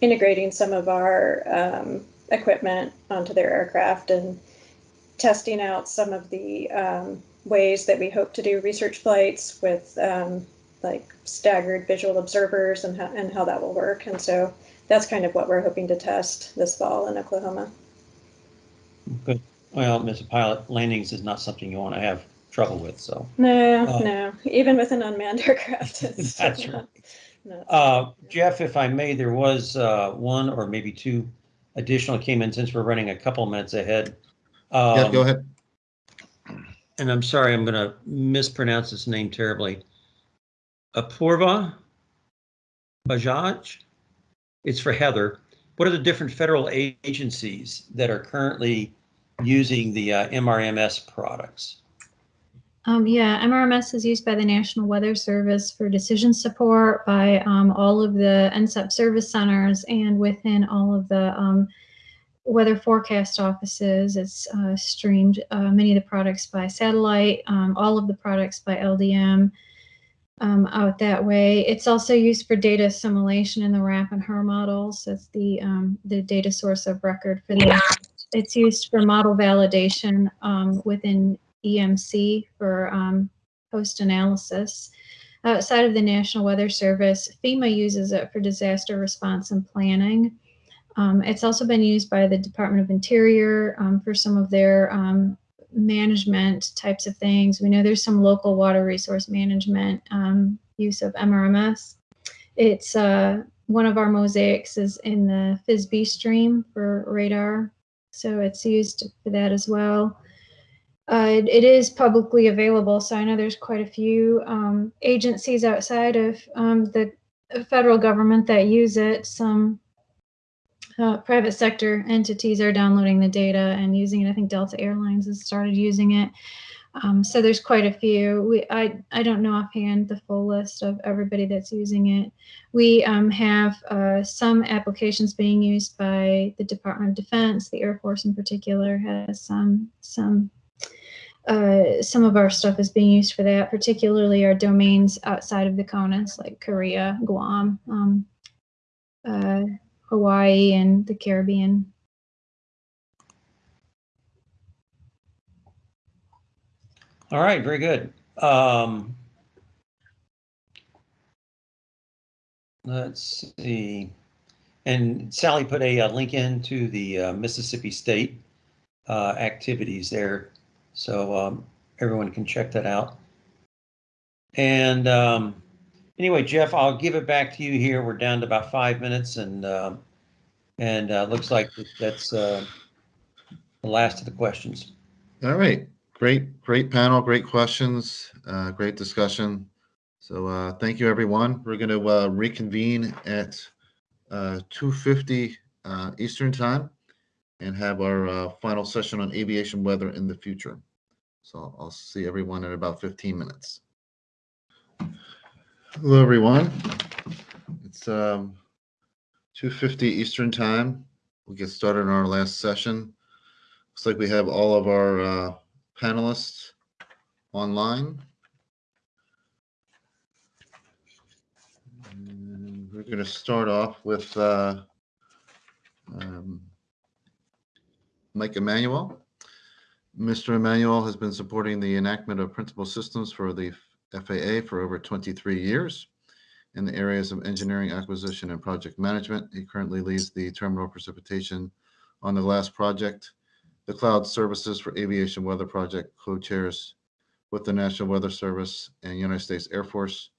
integrating some of our um, equipment onto their aircraft and testing out some of the um, ways that we hope to do research flights with um, like staggered visual observers and how, and how that will work. And so that's kind of what we're hoping to test this fall in Oklahoma. Good. Well, Mr. Pilot, landings is not something you want to have trouble with, so. No, Uh, no, even with an unmanned aircraft. It's That's not- right. not- Uh, Jeff, if I may, there was uh, one or maybe two additional came in since we're running a couple minutes ahead. Yeah, go Um, ahead. And I'm sorry, I'm going to mispronounce this name terribly. Apurva Bajaj. It's for Heather. What are the different federal agencies that are currently using the uh, MRMS products? Um, yeah, MRMS is used by the National Weather Service for decision support by um, all of the NCEP service centers and within all of the um, weather forecast offices. It's uh, streamed uh, many of the products by satellite, um, all of the products by LDM um, out that way. It's also used for data assimilation in the RAP and HRRR models. That's the um, the data source of record for that. It's used for model validation um, within EMC for um, post analysis. Outside of the National Weather Service, FEMA uses it for disaster response and planning. Um, it's also been used by the Department of Interior um, for some of their um, management types of things. We know there's some local water resource management um, use of MRMS. It's uh, one of our mosaics is in the FISB stream for radar, so it's used for that as well. Uh, it, it is publicly available, so I know there's quite a few um, agencies outside of um, the federal government that use it. Some uh, private sector entities are downloading the data and using it. I think Delta Airlines has started using it. Um, so there's quite a few. We, I, I don't know offhand the full list of everybody that's using it. We um, have uh, some applications being used by the Department of Defense. The Air Force, in particular, has some some. Uh, some of our stuff is being used for that, particularly our domains outside of the CONUS, like Korea, Guam, um, uh, Hawaii, and the Caribbean. All right, very good. Um, let's see. And Sally put a, uh link into the uh, Mississippi State uh, activities there, so um, everyone can check that out. And um, anyway, Jeff, I'll give it back to you here. We're down to about five minutes, and um, and uh, looks like that's uh, the last of the questions. All right, great, great panel, great questions, uh, great discussion. So uh, thank you, everyone. We're going to uh, reconvene at uh, 2:50 uh, Eastern Time and have our uh, final session on aviation weather in the future. So I'll see everyone in about 15 minutes. Hello, everyone. It's um, 2:50 Eastern Time. We'll get started on our last session. Looks like we have all of our uh, panelists online. And We're going to start off with uh, um, Mike Emanuel. Mr. Emanuel has been supporting the enactment of principal systems for the FAA for over 23 years in the areas of engineering, acquisition, and project management. He currently leads the terminal precipitation on the glass project, the cloud services for aviation weather project co-chairs with the National Weather Service and United States Air Force,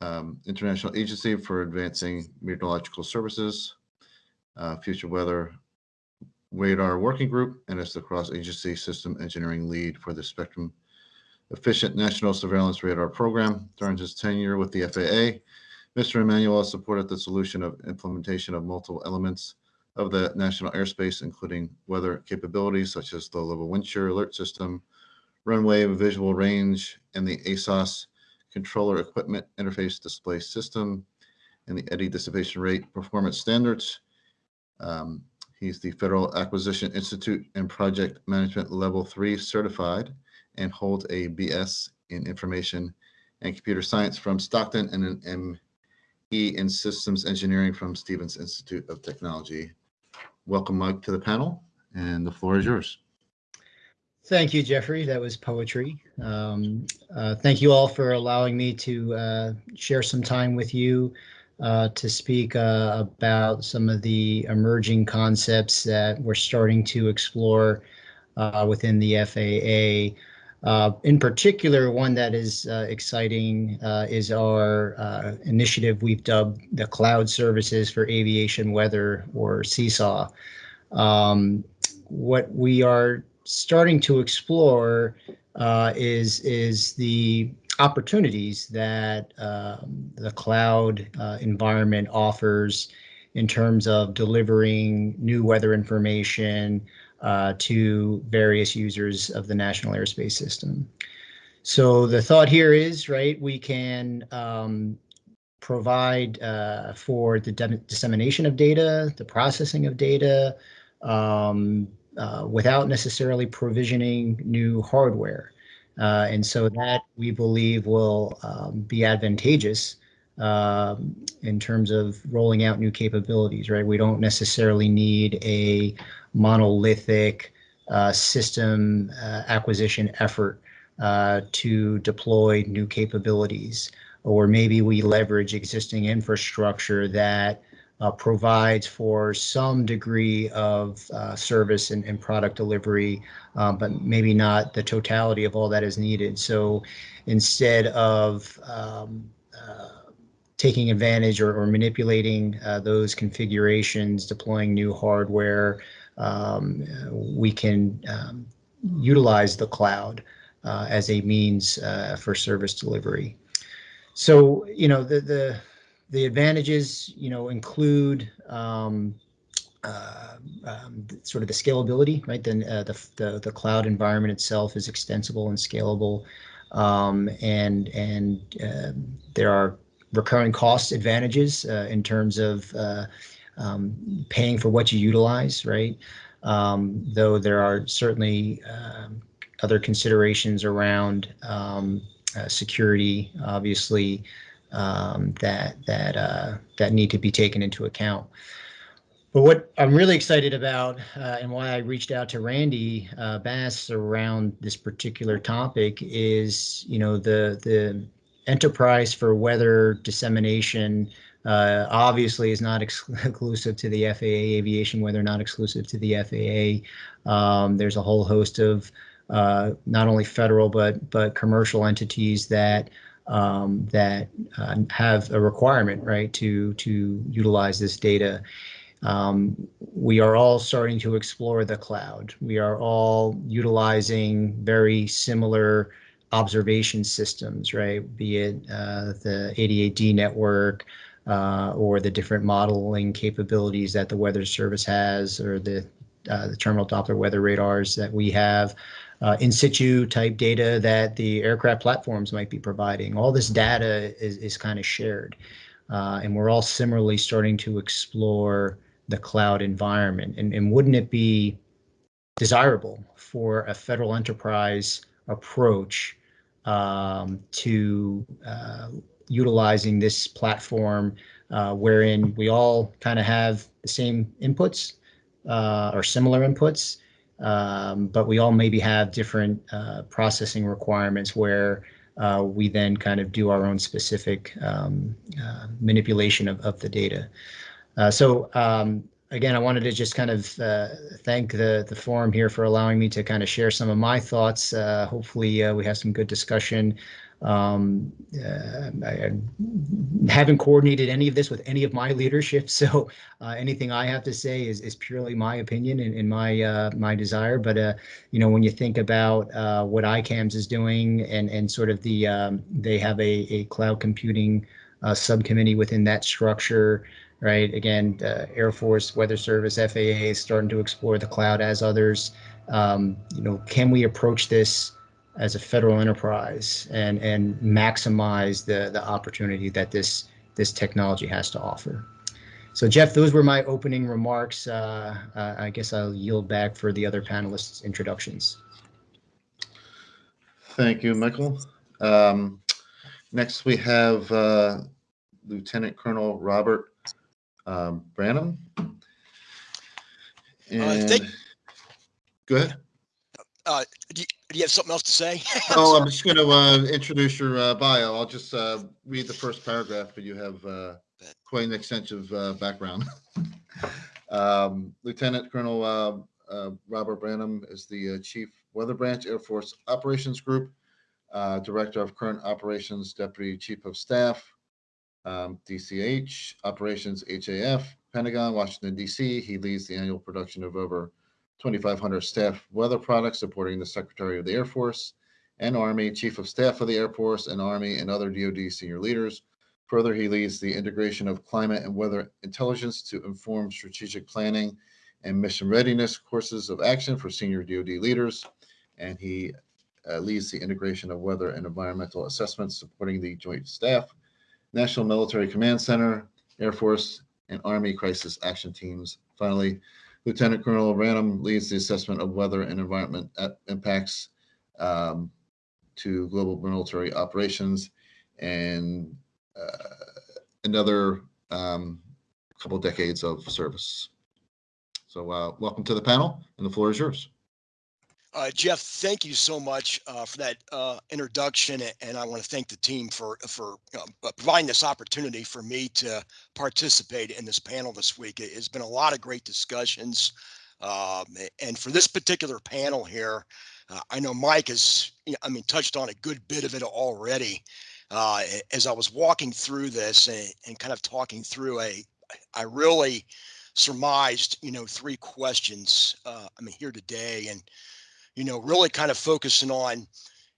um, International Agency for Advancing Meteorological Services, uh, Future Weather Radar Working Group, and is the cross-agency system engineering lead for the Spectrum Efficient National Surveillance Radar Program. During his tenure with the FAA, Mr. Emanuel supported the solution of implementation of multiple elements of the national airspace, including weather capabilities such as the low-level wind shear alert system, runway visual range, and the ASOS controller equipment interface display system, and the eddy dissipation rate performance standards. Um, he's the Federal Acquisition Institute and Project Management Level 3 certified and holds a BS in Information and Computer Science from Stockton and an ME in Systems Engineering from Stevens Institute of Technology. Welcome, Mike, to the panel, and the floor is yours. Thank you, Jeffrey. That was poetry. Um, uh, thank you all for allowing me to uh, share some time with you uh, to speak uh, about some of the emerging concepts that we're starting to explore uh, within the FAA. Uh, in particular, one that is uh, exciting uh, is our uh, initiative we've dubbed the Cloud Services for Aviation Weather, or CSAW. Um, what we are starting to explore uh, is is the opportunities that um, the cloud uh, environment offers in terms of delivering new weather information, uh, to various users of the National Airspace System. So the thought here is, right, we can um, provide uh, for the dissemination of data, the processing of data, um, uh, without necessarily provisioning new hardware. Uh, and so that we believe will um, be advantageous um, in terms of rolling out new capabilities, right? We don't necessarily need a monolithic uh, system uh, acquisition effort uh, to deploy new capabilities. Or maybe we leverage existing infrastructure that uh, provides for some degree of uh, service and, and, product delivery, um, but maybe not the totality of all that is needed. So instead of um, taking advantage or, or manipulating uh, those configurations, deploying new hardware, um, we can um, utilize the cloud uh, as a means uh, for service delivery. So, you know, the, the the advantages, you know, include um, uh, um, sort of the scalability, right? Then uh, the, the the cloud environment itself is extensible and scalable, um, and and um, there are recurring cost advantages uh, in terms of uh, um, paying for what you utilize, right? Um, though there are certainly um, other considerations around um, uh, security, obviously, um, that that uh, that need to be taken into account. But what I'm really excited about uh, and why I reached out to Randy uh, Bass around this particular topic is, you know, the the enterprise for weather dissemination uh, obviously is not exclusive to the FAA aviation weather, not exclusive to the FAA. Um, there's a whole host of uh, not only federal but but commercial entities that um, that uh, have a requirement, right, to to utilize this data. Um, we are all starting to explore the cloud. We are all utilizing very similar observation systems, right? Be it uh, the 88D network uh, or the different modeling capabilities that the Weather Service has, or the uh, the terminal Doppler weather radars that we have uh, in situ type data that the aircraft platforms might be providing. All this data is, is kind of shared. Uh, and we're all similarly starting to explore the cloud environment. And, and wouldn't it be desirable for a federal enterprise approach um, to uh, utilizing this platform uh, wherein we all kind of have the same inputs uh, or similar inputs um, but we all maybe have different uh, processing requirements where uh, we then kind of do our own specific um, uh, manipulation of, of the data. Uh, so um, again, I wanted to just kind of uh, thank the, the forum here for allowing me to kind of share some of my thoughts. Uh, hopefully we have some good discussion. Um, uh, I, I, haven't coordinated any of this with any of my leadership, so uh, anything I have to say is, is purely my opinion and, and my uh, my desire. But uh, you know, when you think about uh, what ICAMS is doing and and sort of the um, they have a a cloud computing uh, subcommittee within that structure. Right. Again, Air Force, Weather Service, FAA is starting to explore the cloud as others. Um, you know, can we approach this as a federal enterprise and and maximize the the opportunity that this this technology has to offer. So Jeff, those were my opening remarks. Uh, uh, I guess I'll yield back for the other panelists' introductions. Thank you, Michael. Um, next, we have uh, Lieutenant Colonel Robert um, Branham. And think- go ahead. Uh, do, you, have something else to say? Oh, I'm just going to uh, introduce your uh, bio. I'll just uh, read the first paragraph, but you have uh, quite an extensive uh, background. um, Lieutenant Colonel uh, uh, Robert Branham is the uh, Chief Weather Branch Air Force Operations Group, uh, Director of Current Operations, Deputy Chief of Staff, um, DCH, Operations HAF, Pentagon, Washington, D.C. He leads the annual production of over 2,500 staff weather products supporting the Secretary of the Air Force and Army, Chief of Staff of the Air Force and Army, and other DoD senior leaders. Further, he leads the integration of climate and weather intelligence to inform strategic planning and mission readiness courses of action for senior DoD leaders. And he uh, leads the integration of weather and environmental assessments supporting the Joint Staff, National Military Command Center, Air Force, and Army crisis action teams. Finally, Lieutenant Colonel Branham leads the assessment of weather and environment impacts um, to global military operations and uh, another um, couple decades of service. So uh, welcome to the panel and the floor is yours. Uh, Jeff, thank you so much uh, for that uh, introduction, and I want to thank the team for for uh, providing this opportunity for me to participate in this panel this week. It has been a lot of great discussions, um, and for this particular panel here, uh, I know Mike has, I mean, touched on a good bit of it already. Uh, as I was walking through this and, and kind of talking through a, I really surmised, you know, three questions. I mean, here today, and you know, really kind of focusing on,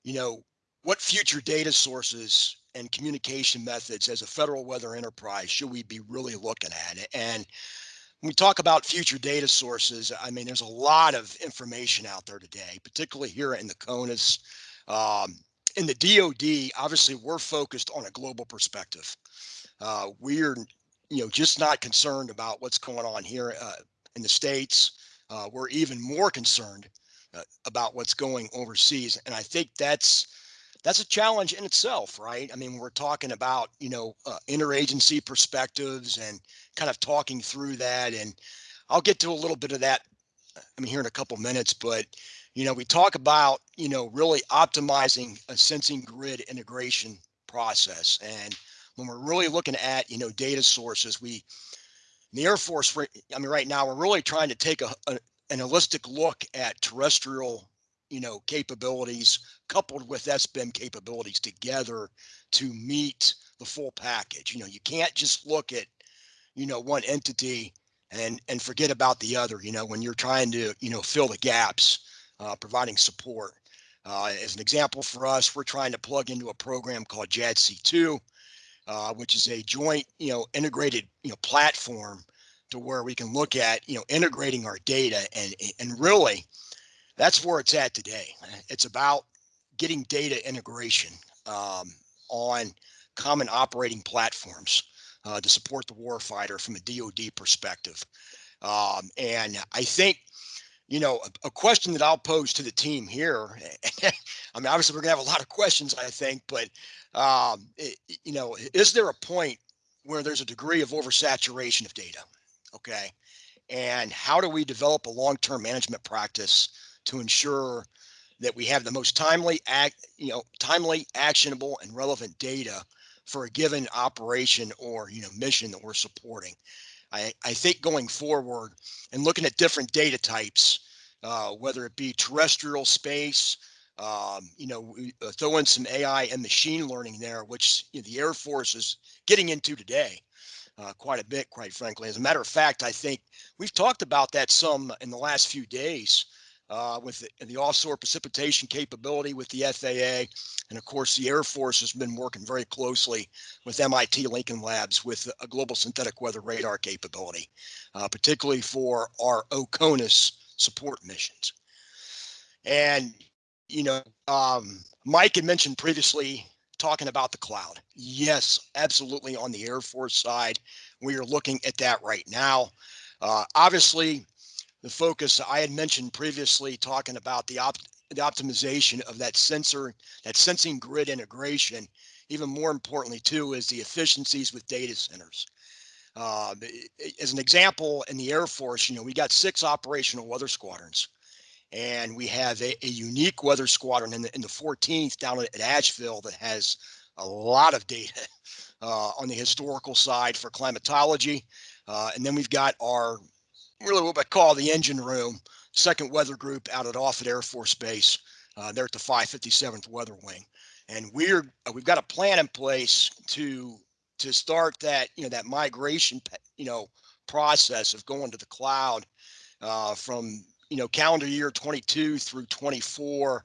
you know, what future data sources and communication methods as a federal weather enterprise should we be really looking at? And when we talk about future data sources, I mean, there's a lot of information out there today, particularly here in the CONUS. Um, in the DoD, obviously, we're focused on a global perspective. Uh, we're, you know, just not concerned about what's going on here uh, in the states. Uh, we're even more concerned uh, about what's going overseas, and I think that's that's a challenge in itself, right? I mean, we're talking about you know uh, interagency perspectives and kind of talking through that, and I'll get to a little bit of that. I mean, here in a couple minutes, but you know, we talk about you know really optimizing a sensing grid integration process, and when we're really looking at you know data sources, we the Air Force, I mean, right now we're really trying to take a, a an holistic look at terrestrial you know, capabilities coupled with SBIM capabilities together to meet the full package. You know, you can't just look at, you know, one entity and and forget about the other. You know, when you're trying to, you know, fill the gaps, uh, providing support. Uh, as an example for us, we're trying to plug into a program called JADC2, uh, which is a joint, you know, integrated, you know, platform to where we can look at, you know, integrating our data and and really that's where it's at today. It's about getting data integration um, on common operating platforms uh, to support the warfighter from a DoD perspective. Um, and I think, you know, a, a, question that I'll pose to the team here. I mean, obviously, we're gonna have a lot of questions, I think, but um, it, you know, is there a point where there's a degree of oversaturation of data? Okay, and how do we develop a long-term management practice to ensure that we have the most timely act, you know, timely, actionable, and relevant data for a given operation or you know mission that we're supporting. I, I think going forward and looking at different data types, uh, whether it be terrestrial space, um, you know, uh, throw in some AI and machine learning there, which you know, the Air Force is getting into today. Uh, quite a bit, quite frankly. As a matter of fact, I think we've talked about that some in the last few days uh, with the, the, offshore precipitation capability with the FAA. And of course, the Air Force has been working very closely with MIT Lincoln Labs with a global synthetic weather radar capability, uh, particularly for our OCONUS support missions. And, you know, um, Mike had mentioned previously talking about the cloud. Yes, absolutely. On the Air Force side, we are looking at that right now. Uh, obviously, the focus I had mentioned previously, talking about the, op the optimization of that sensor, that sensing grid integration. Even more importantly, too, is the efficiencies with data centers. Uh, as an example, in the Air Force, you know, we got six operational weather squadrons, and we have a, a unique weather squadron in the, in the 14th down at Asheville that has a lot of data uh, on the historical side for climatology. Uh, and then we've got our really what I call the engine room, second weather group out at Offutt Air Force Base. Uh, they're at the 557th Weather Wing, and we're uh, we've got a plan in place to to start that you know that migration you know process of going to the cloud uh, from you know calendar year 22 through 24,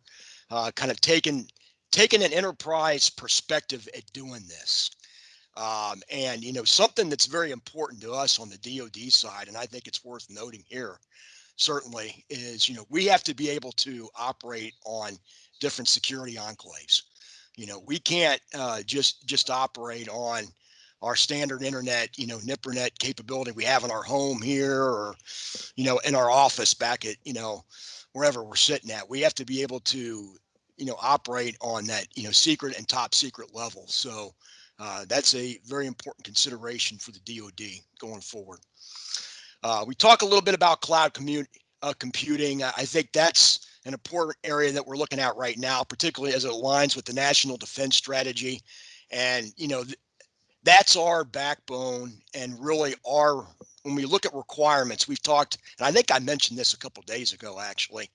uh, kind of taking taking an enterprise perspective at doing this. Um, and, you know, something that's very important to us on the DOD side, and I think it's worth noting here, certainly, is, you know, we have to be able to operate on different security enclaves. You know, we can't uh, just just operate on our standard internet, you know, NIPRNet capability we have in our home here or, you know, in our office back at, you know, wherever we're sitting at. We have to be able to, you know, operate on that, you know, secret and top secret level. So, uh, that's a very important consideration for the DoD going forward. Uh, we talk a little bit about cloud uh, computing. I think that's an important area that we're looking at right now, particularly as it aligns with the national defense strategy. And, you know, that's our backbone and really our, when we look at requirements, we've talked, and I think I mentioned this a couple days ago, actually,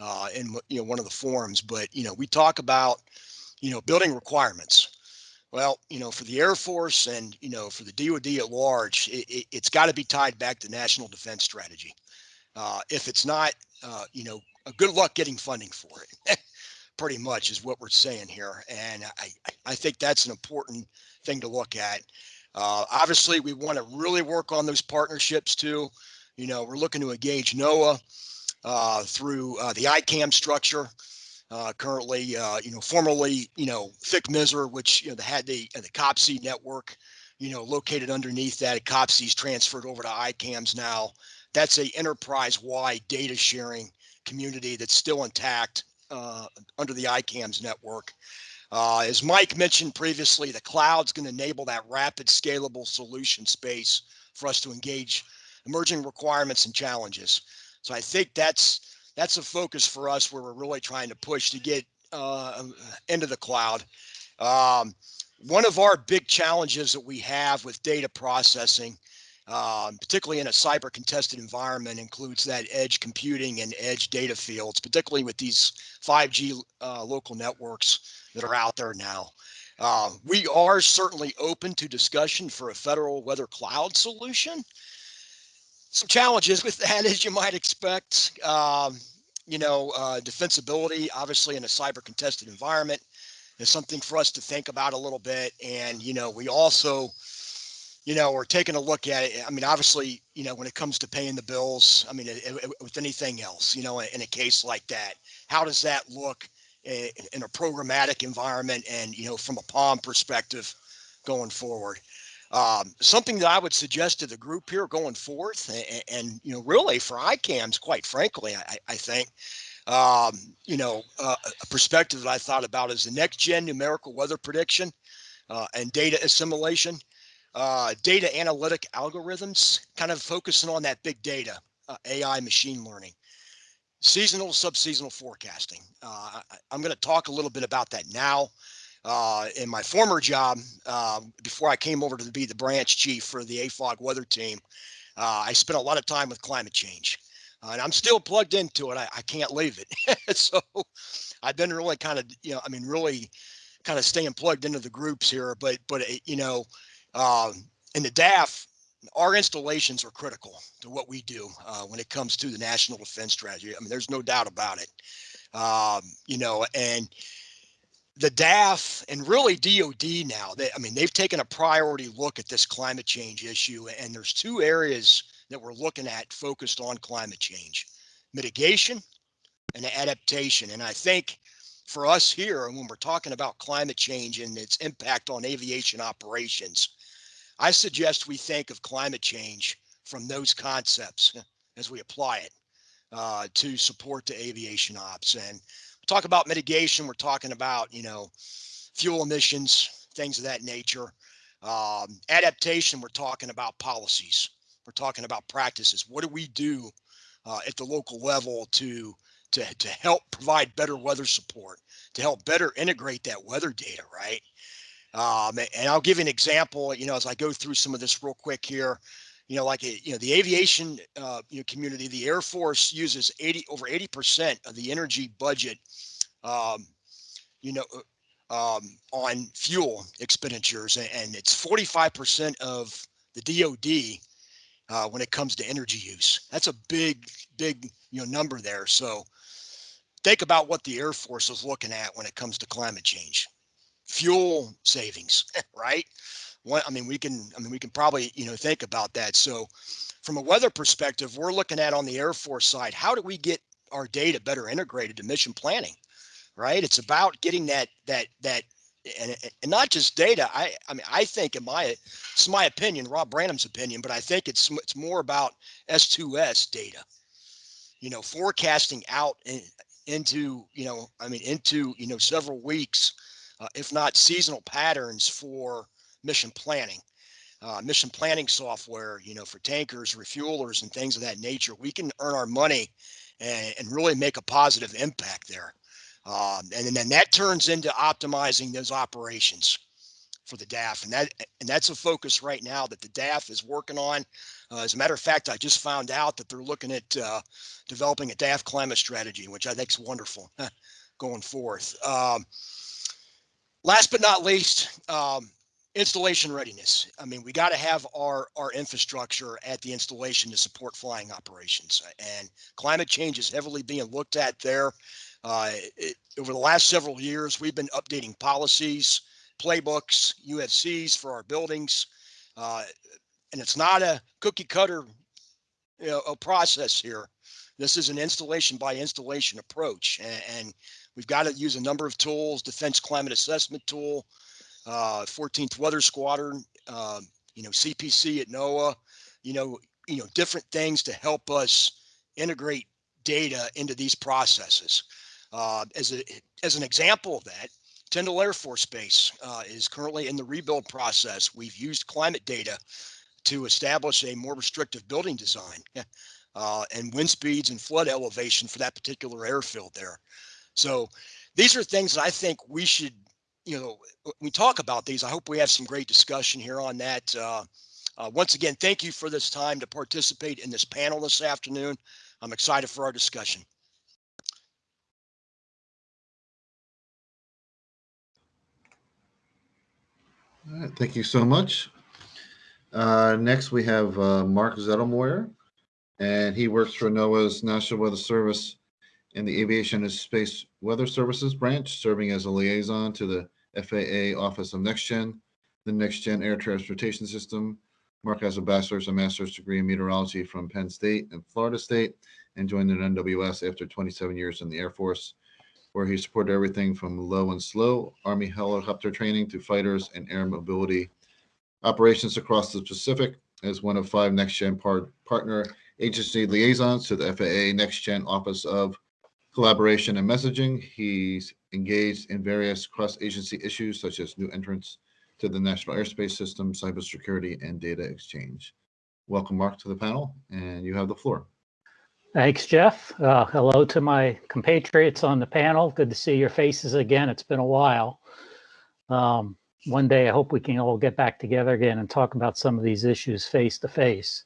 uh, in, you know, one of the forums, but, you know, we talk about, you know, building requirements well, you know, for the Air Force and, you know, for the DoD at large, it, has it, got to be tied back to national defense strategy. Uh, if it's not, uh, you know, good luck getting funding for it. pretty much is what we're saying here. And I, I think that's an important thing to look at. Uh, obviously, we want to really work on those partnerships too. You know, we're looking to engage NOAA uh, through uh, the ICAM structure. Uh, currently, uh, you know, formerly, you know, FCMSSR, which you know had the the COPSI network, you know, located underneath that. COPSI's transferred over to ICAMS now. That's a enterprise-wide data sharing community that's still intact uh, under the ICAMS network. Uh, as Mike mentioned previously, the cloud's going to enable that rapid scalable solution space for us to engage emerging requirements and challenges. So I think that's that's a focus for us where we're really trying to push to get uh, into the cloud. Um, one of our big challenges that we have with data processing, um, particularly in a cyber contested environment, includes that edge computing and edge data fields, particularly with these 5G uh, local networks that are out there now. Uh, we are certainly open to discussion for a federal weather cloud solution some challenges with that, as you might expect. Um, you know, uh, defensibility, obviously, in a cyber contested environment, is something for us to think about a little bit. And you know, we also, you know, we're taking a look at it. I mean, obviously, you know, when it comes to paying the bills, I mean, it, it, with anything else, you know, in a case like that, how does that look in, in a programmatic environment and you know, from a POM perspective, going forward? Um, something that I would suggest to the group here going forth, and, and you know, really for ICAMs, quite frankly, I, I think, um, you know, uh, a perspective that I thought about is the next gen numerical weather prediction uh, and data assimilation, uh, data analytic algorithms, kind of focusing on that big data, uh, AI, machine learning, seasonal, subseasonal forecasting. Uh, I, I'm going to talk a little bit about that now. Uh, in my former job, uh, before I came over to be the branch chief for the AFOG weather team, uh, I spent a lot of time with climate change. And I'm still plugged into it. I, I can't leave it. so I've been really kind of, you know, I mean, really kind of staying plugged into the groups here. But, but you know, um, in the DAF, our installations are critical to what we do uh, when it comes to the national defense strategy. I mean, there's no doubt about it. Um, you know, and the DAF and really DOD now, they, I mean, they've taken a priority look at this climate change issue. And there's two areas that we're looking at focused on climate change mitigation and adaptation. And I think for us here, when we're talking about climate change and its impact on aviation operations, I suggest we think of climate change from those concepts as we apply it uh, to support the aviation ops. And talk about mitigation, we're talking about, you know, fuel emissions, things of that nature. Um, adaptation, we're talking about policies. We're talking about practices. What do we do uh, at the local level to, to, to help provide better weather support, to help better integrate that weather data, right? Um, and I'll give you an example, you know, as I go through some of this real quick here, you know, like, you know, the aviation uh, you know, community, the Air Force uses 80 over 80% of the energy budget um, you know, uh, um, on fuel expenditures, and it's 45% of the DoD uh, when it comes to energy use. That's a big, big, you know, number there. So think about what the Air Force is looking at when it comes to climate change, fuel savings, right? I mean, we can, I mean, we can probably, you know, think about that. So from a weather perspective, we're looking at on the Air Force side, how do we get our data better integrated to mission planning? right? It's about getting that that that and, and not just data. I I mean I think in my it's my opinion, Rob Branham's opinion, but I think it's it's more about S2S data. You know, forecasting out into you know I mean into you know several weeks, uh, if not seasonal patterns for mission planning. Uh, mission planning software, you know, for tankers, refuelers, and things of that nature, we can earn our money and, and really make a positive impact there. Um, and then that turns into optimizing those operations for the DAF. And that and that's a focus right now that the DAF is working on. Uh, as a matter of fact, I just found out that they're looking at uh, developing a DAF climate strategy, which I think is wonderful going forth. Um, last but not least, um, installation readiness. I mean, we got to have our our infrastructure at the installation to support flying operations. And climate change is heavily being looked at there. Uh, it, over the last several years, we've been updating policies, playbooks, UFCs for our buildings. Uh, and it's not a cookie cutter you know, a process here. This is an installation by installation approach. And, and we've got to use a number of tools, Defense Climate Assessment Tool, uh, 14th Weather Squadron, uh, you know, CPC at NOAA, you know, you know, different things to help us integrate data into these processes. Uh, as a as an example of that, Tyndall Air Force Base uh, is currently in the rebuild process. We've used climate data to establish a more restrictive building design uh, and wind speeds and flood elevation for that particular airfield there. So these are things that I think we should, you know, we talk about these. I hope we have some great discussion here on that. Uh, uh, once again, thank you for this time to participate in this panel this afternoon. I'm excited for our discussion. All right, thank you so much. Uh, next, we have uh, Mark Zettlemoyer, and he works for NOAA's National Weather Service in the Aviation and Space Weather Services branch, serving as a liaison to the FAA Office of Next Gen, the Next Gen Air Transportation System. Mark has a bachelor's and master's degree in meteorology from Penn State and Florida State, and joined the NWS after 27 years in the Air Force, where he supported everything from low and slow Army helicopter training to fighters and air mobility operations across the Pacific as one of five Next Gen par- partner agency liaisons to the FAA Next Gen Office of Collaboration and Messaging. He's engaged in various cross-agency issues such as new entrants to the National Airspace System, cybersecurity, and data exchange. Welcome, Mark, to the panel, and you have the floor. Thanks, Jeff. Uh, hello to my compatriots on the panel. Good to see your faces again. It's been a while. Um, one day I hope we can all get back together again and talk about some of these issues face to face.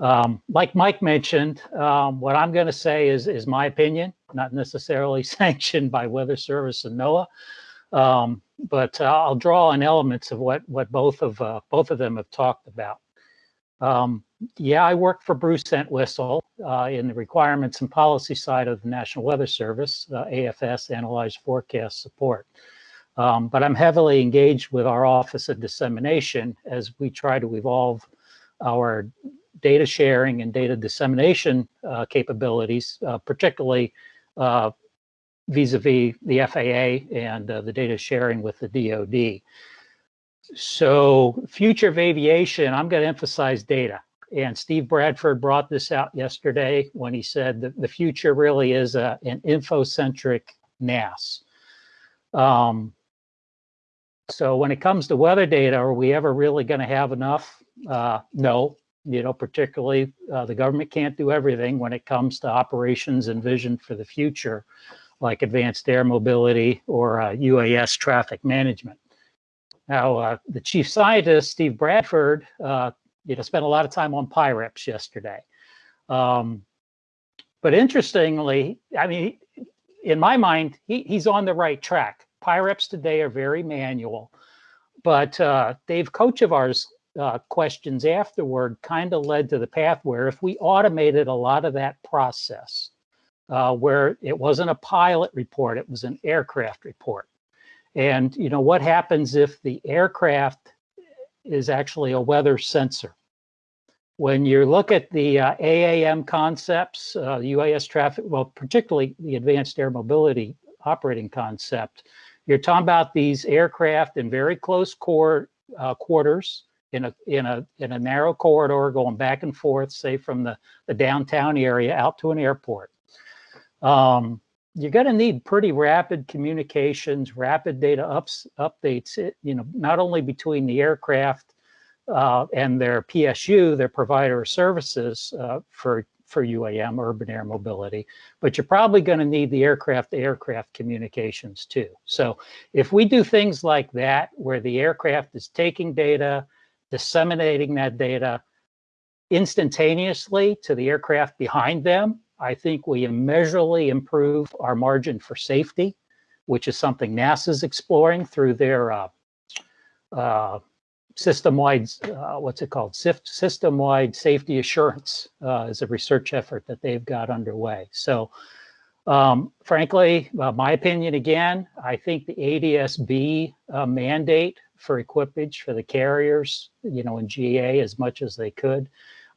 Um, like Mike mentioned, um, what I'm going to say is is my opinion, not necessarily sanctioned by Weather Service and NOAA, um, but uh, I'll draw on elements of what what both of uh, both of them have talked about. Um, yeah, I work for Bruce Entwistle uh, in the requirements and policy side of the National Weather Service, uh, AFS, Analyze Forecast Support. Um, but I'm heavily engaged with our Office of Dissemination as we try to evolve our data sharing and data dissemination uh, capabilities, uh, particularly uh, vis-a-vis the FAA and uh, the data sharing with the DoD. So future of aviation, I'm going to emphasize data. And Steve Bradford brought this out yesterday when he said that the future really is a, an infocentric NAS. Um, so when it comes to weather data, are we ever really going to have enough? Uh, no, you know, particularly uh, the government can't do everything when it comes to operations and vision for the future, like advanced air mobility or uh, UAS traffic management. Now, uh, the chief scientist, Steve Bradford, uh, you know, spent a lot of time on PIREPS yesterday. Um, but interestingly, I mean, in my mind, he, he's on the right track. PIREPS today are very manual, but uh, Dave Kochevar's uh, questions afterward kind of led to the path where if we automated a lot of that process, uh, where it wasn't a pilot report, it was an aircraft report. And you know what happens if the aircraft is actually a weather sensor? When you look at the uh, AAM concepts, uh, UAS traffic, well, particularly the advanced air mobility operating concept, you're talking about these aircraft in very close core, uh, quarters in a in a in a narrow corridor going back and forth, say from the the downtown area out to an airport. Um, you're going to need pretty rapid communications, rapid data ups updates. It, you know, not only between the aircraft uh, and their PSU, their provider of services uh, for for UAM, urban air mobility, but you're probably going to need the aircraft-to-aircraft communications too. So if we do things like that, where the aircraft is taking data, disseminating that data instantaneously to the aircraft behind them, I think we immeasurably improve our margin for safety, which is something NASA's exploring through their uh, uh, system-wide, uh, what's it called? System-wide safety assurance uh, is a research effort that they've got underway. So Um, frankly, uh, my opinion again, I think the ADSB uh, mandate for equipage for the carriers, you know, in GA as much as they could,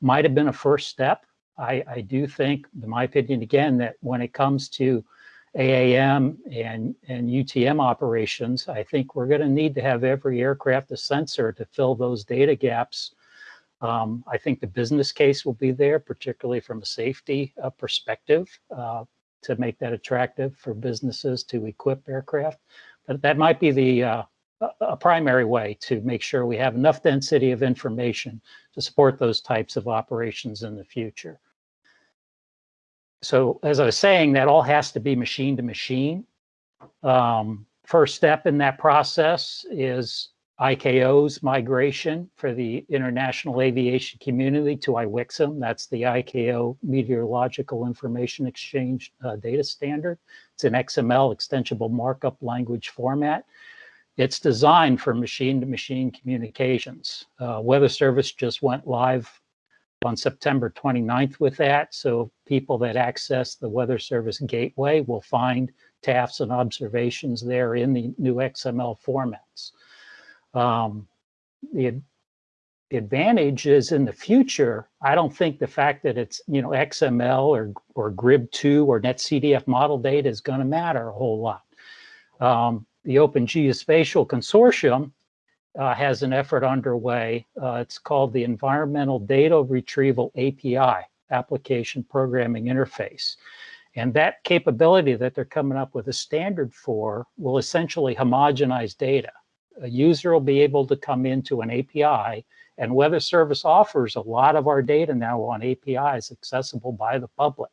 might have been a first step. I, I do think, in my opinion, again, that when it comes to AAM and, and UTM operations, I think we're going to need to have every aircraft a sensor to fill those data gaps. Um, I think the business case will be there, particularly from a safety uh, perspective, uh, to make that attractive for businesses to equip aircraft. But that might be the uh, a primary way to make sure we have enough density of information to support those types of operations in the future. So as I was saying, that all has to be machine to machine. Um, first step in that process is ICAO's migration for the international aviation community to IWXXM. That's the ICAO Meteorological Information Exchange uh, data standard. It's an XML extensible markup language format. It's designed for machine-to-machine communications. Uh, Weather Service just went live on September 29th with that. So people that access the Weather Service gateway will find TAFs and observations there in the new XML formats. Um, the, the advantage is in the future, I don't think the fact that it's, you know, XML or, or GRIB2 or NetCDF model data is going to matter a whole lot. Um, the Open Geospatial Consortium uh, has an effort underway. Uh, it's called the Environmental Data Retrieval API, Application Programming Interface. And that capability that they're coming up with a standard for will essentially homogenize data. A user will be able to come into an API and Weather Service offers a lot of our data now on APIs accessible by the public.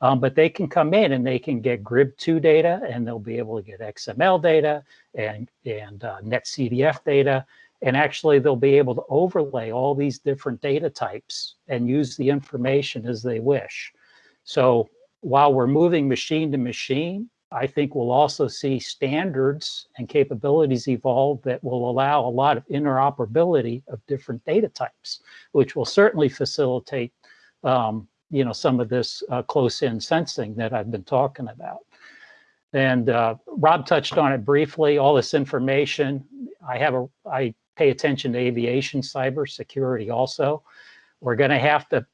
Um, but they can come in and they can get GRIB2 data and they'll be able to get XML data and, and uh, NetCDF data. And actually they'll be able to overlay all these different data types and use the information as they wish. So while we're moving machine to machine, I think we'll also see standards and capabilities evolve that will allow a lot of interoperability of different data types, which will certainly facilitate um, you know, some of this uh, close-in sensing that I've been talking about. And uh, Rob touched on it briefly, all this information. I have a, I pay attention to aviation cybersecurity also. We're gonna have to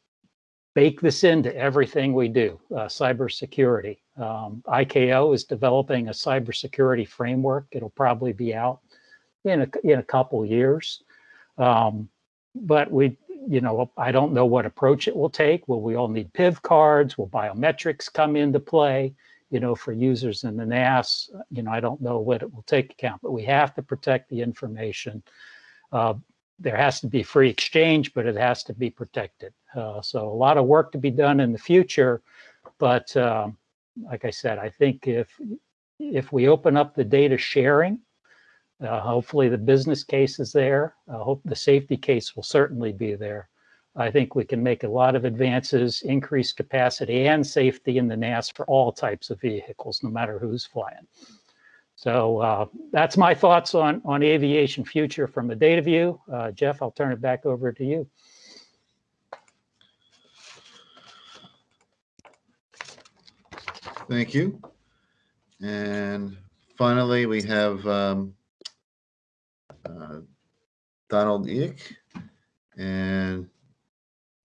bake this into everything we do, uh, cybersecurity. Um, ICAO is developing a cybersecurity framework. It'll probably be out in a, in a couple years. Um, but we you know, I don't know what approach it will take. Will we all need PIV cards? Will biometrics come into play? You know, for users in the NAS, you know, I don't know what it will take account, but we have to protect the information. Uh, there has to be free exchange, but it has to be protected. Uh, so a lot of work to be done in the future. But um, like I said, I think if if we open up the data sharing uh, hopefully the business case is there. I hope the safety case will certainly be there. I think we can make a lot of advances, increase capacity and safety in the NAS for all types of vehicles, no matter who's flying. So uh, that's my thoughts on, on aviation future from a data view. Uh, Jeff, I'll turn it back over to you. Thank you. And finally, we have um, uh, Donald Eick and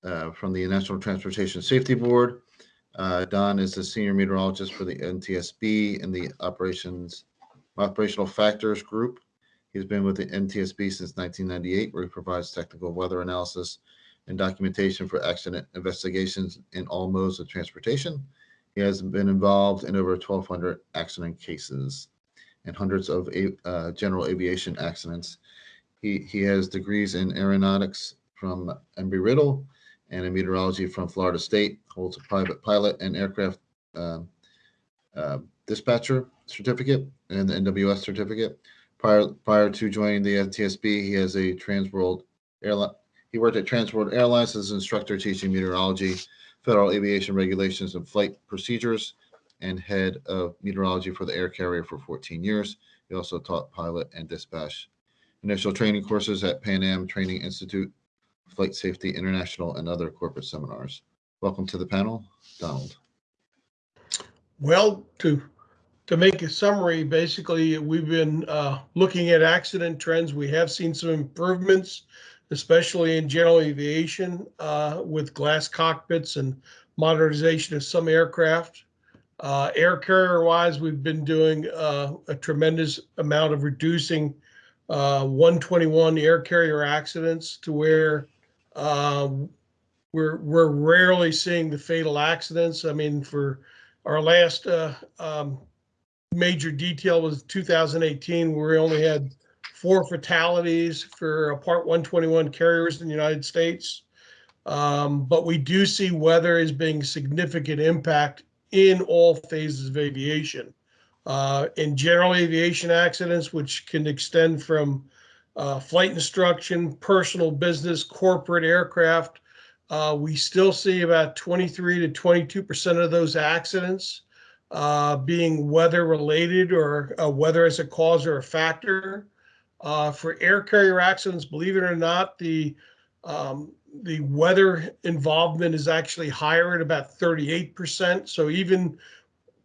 uh, from the National Transportation Safety Board. Uh, Don is the senior meteorologist for the NTSB and the operations operational factors group. He's been with the NTSB since 1998, where he provides technical weather analysis and documentation for accident investigations in all modes of transportation. He has been involved in over 1,200 accident cases and hundreds of uh, general aviation accidents. He, he has degrees in aeronautics from Embry-Riddle and in meteorology from Florida State, holds a private pilot and aircraft uh, uh, dispatcher certificate and the NWS certificate. Prior, prior to joining the NTSB, he has a Transworld airline. He worked at Transworld Airlines as an instructor teaching meteorology, federal aviation regulations, and flight procedures and head of meteorology for the air carrier for 14 years. He also taught pilot and dispatch initial training courses at Pan Am Training Institute, Flight Safety International, and other corporate seminars. Welcome to the panel, Donald. Well, to to make a summary, basically, we've been uh, looking at accident trends. We have seen some improvements, especially in general aviation uh, with glass cockpits and modernization of some aircraft. Uh, air carrier wise, we've been doing uh, a tremendous amount of reducing uh, 121 air carrier accidents to where um, we're we're rarely seeing the fatal accidents. I mean, for our last uh, um, major detail was 2018, where we only had four fatalities for uh, Part 121 carriers in the United States. Um, but we do see weather as being significant impact in all phases of aviation. Uh, in general aviation accidents, which can extend from uh, flight instruction, personal business, corporate aircraft, uh, we still see about 23 to 22% of those accidents uh, being weather related or uh, weather as a cause or a factor. Uh, for air carrier accidents, believe it or not, the um, the weather involvement is actually higher at about 38%. So even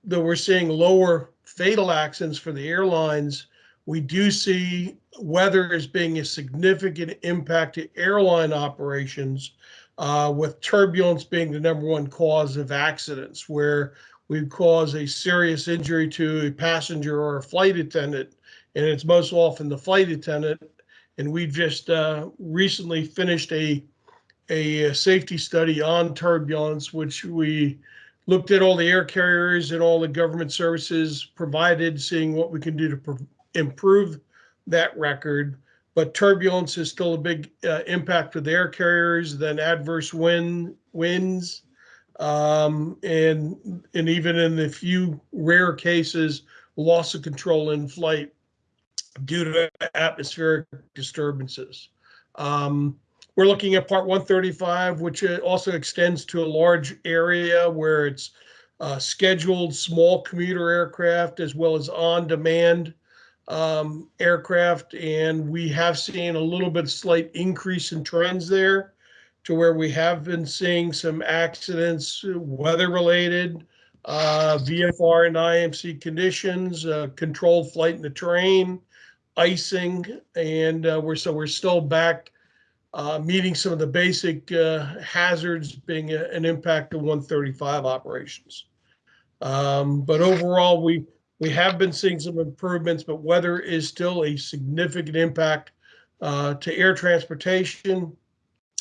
though we're seeing lower fatal accidents for the airlines, we do see weather as being a significant impact to airline operations, uh, with turbulence being the number one cause of accidents, where we cause a serious injury to a passenger or a flight attendant, and it's most often the flight attendant. And we just uh, recently finished a a safety study on turbulence, which we looked at all the air carriers and all the government services provided, seeing what we can do to improve that record. But turbulence is still a big uh, impact with air carriers, then adverse wind winds, um, and and even in the few rare cases, loss of control in flight due to atmospheric disturbances. Um, we're looking at Part 135, which uh, also extends to a large area where it's uh, scheduled small commuter aircraft as well as on-demand um, aircraft, and we have seen a little bit of slight increase in trends there to where we have been seeing some accidents, weather related, uh, VFR and IMC conditions, uh, controlled flight in the terrain, icing, and uh, we're so we're still back uh, meeting some of the basic uh, hazards being a, an impact of 135 operations. Um, but overall, we we have been seeing some improvements, but weather is still a significant impact uh, to air transportation,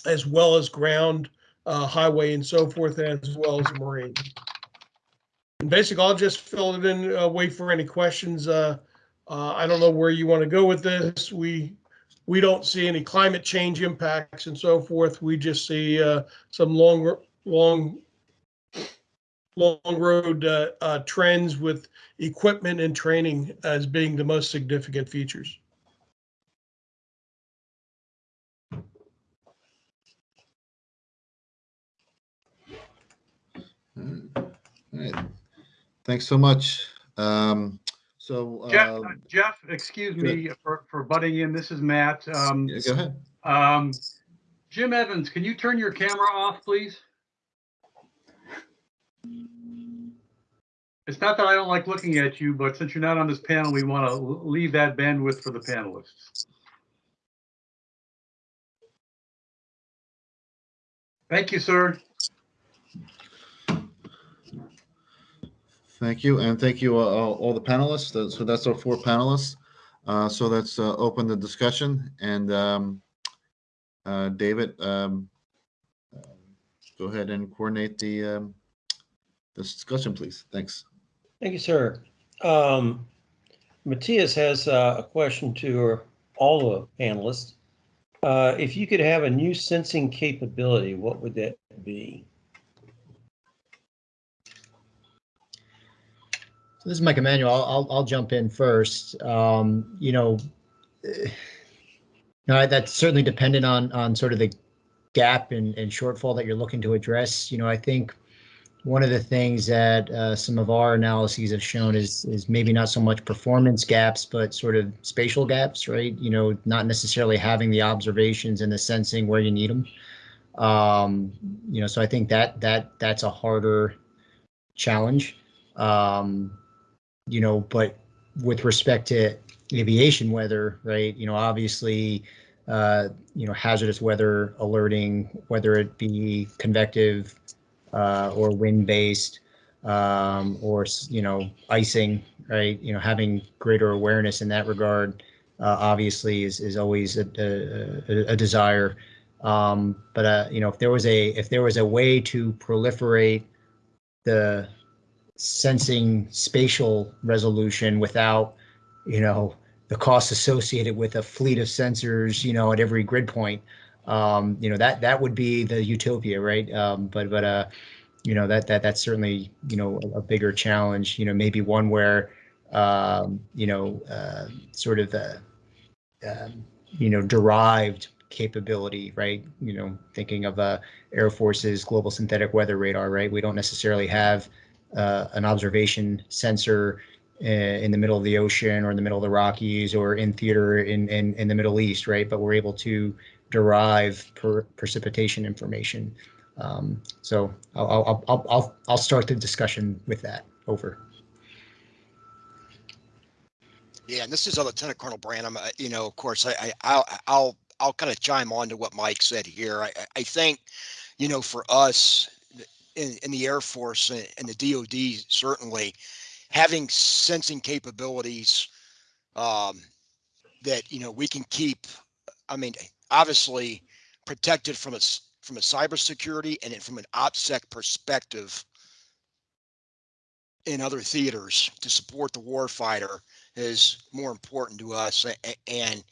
as well as ground, uh, highway, and so forth, as well as marine. And basically, I'll just fill it in, uh, wait for any questions. I don't know where you want to go with this. We we don't see any climate change impacts and so forth. We just see uh, some long, long, long road uh, uh, trends with equipment and training as being the most significant features. All right. Thanks so much. Um, so Jeff, uh, uh, Jeff, excuse me for, for butting in. This is Matt. Um, yeah, go ahead. um, Jim Evans, can you turn your camera off, please? It's not that I don't like looking at you, but since you're not on this panel, we want to leave that bandwidth for the panelists. Thank you, sir. Thank you, and thank you, uh, all the panelists. Uh, So that's our four panelists. Uh, So let's uh, open the discussion, and um, uh, David, um, go ahead and coordinate the um, discussion, please. Thanks. Thank you, sir. Um, Matthias has a question to all the panelists. If you could have a new sensing capability, what would that be? So this is Mike Emanuel. I'll, I'll, I'll jump in first. Um, you know, eh, that's certainly dependent on on sort of the gap and, and shortfall that you're looking to address. You know, I think one of the things that uh, some of our analyses have shown is is maybe not so much performance gaps, but sort of spatial gaps, right? You know, not necessarily having the observations and the sensing where you need them. Um, you know, so I think that that that's a harder challenge. Um, you know, but with respect to aviation weather, right? You know, obviously, uh, you know, hazardous weather alerting, whether it be convective uh, or wind-based, um, or you know, icing, right? You know, having greater awareness in that regard, uh, obviously, is is always a, a, a- a desire. Um, but uh, you know, if there was a if there was a way to proliferate the sensing spatial resolution without, you know, the costs associated with a fleet of sensors, you know, at every grid point. Um, you know, that that would be the utopia, right? Um, but but uh, you know, that that that's certainly, you know, a, a bigger challenge, you know, maybe one where um, you know, uh, sort of uh, um, you know, derived capability, right? You know, thinking of uh, Air Force's global synthetic weather radar, right? We don't necessarily have uh, an observation sensor uh, in the middle of the ocean or in the middle of the Rockies or in theater in, in, in the Middle East, right? But we're able to derive per, precipitation information. Um, so I'll, I'll, I'll, I'll, start the discussion with that. Over. Yeah, and this is Lieutenant Colonel Branham. uh, You know, of course, I, I I'll I'll I'll kind of chime on to what Mike said here. I- I think, you know, for us in in the Air Force and and the DoD certainly having sensing capabilities um, that you know we can keep. I mean, obviously protected from a from a cybersecurity and from an OPSEC perspective in other theaters to support the warfighter is more important to us. And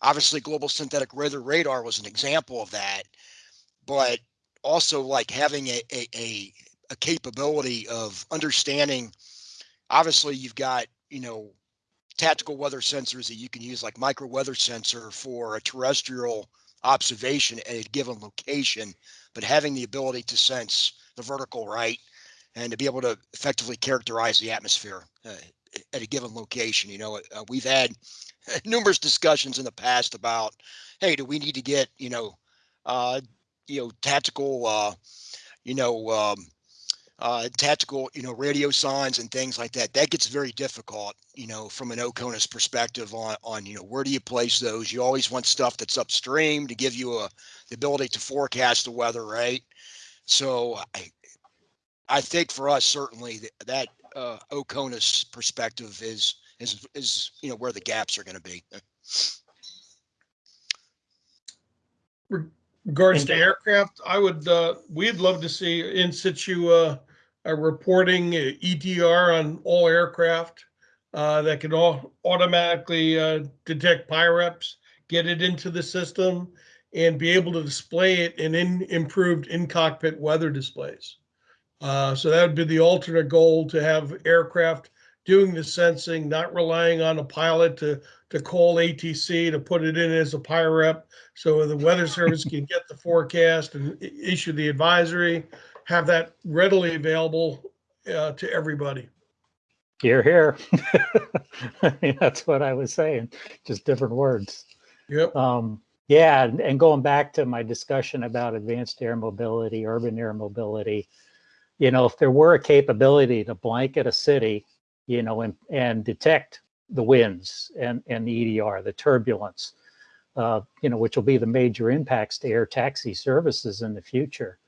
obviously, global synthetic weather radar was an example of that. But also, like having a, a, a, a capability of understanding. Obviously, you've got you know tactical weather sensors that you can use, like micro weather sensor for a terrestrial observation at a given location, but having the ability to sense the vertical right and to be able to effectively characterize the atmosphere uh, at a given location. You know, uh, we've had numerous discussions in the past about, hey, do we need to get, you know, uh, you know, tactical, uh, you know, um, uh, tactical, you know, radiosondes and things like that. That gets very difficult, you know, from an OCONUS perspective on, on, you know, where do you place those? You always want stuff that's upstream to give you a, the ability to forecast the weather, right? So I, I think for us, certainly that, that uh, OCONUS perspective is, is, is, you know, where the gaps are going to be. Regards to aircraft, I would, uh, we'd love to see in situ, uh, a reporting uh, EDR on all aircraft, uh, that can all automatically, uh, detect PIREPs, get it into the system and be able to display it in, in improved in cockpit weather displays. Uh, so that would be the alternate goal to have aircraft doing the sensing, not relying on a pilot to, to call ATC to put it in as a PIREP. So the weather service can get the forecast and issue the advisory, have that readily available uh, to everybody. Here, here. I mean, that's what I was saying, just different words. Yep. Um, yeah, and, and going back to my discussion about advanced air mobility, urban air mobility, you know, if there were a capability to blanket a city, you know, and, and detect the winds and, and the EDR, the turbulence, uh, you know, which will be the major impacts to air taxi services in the future.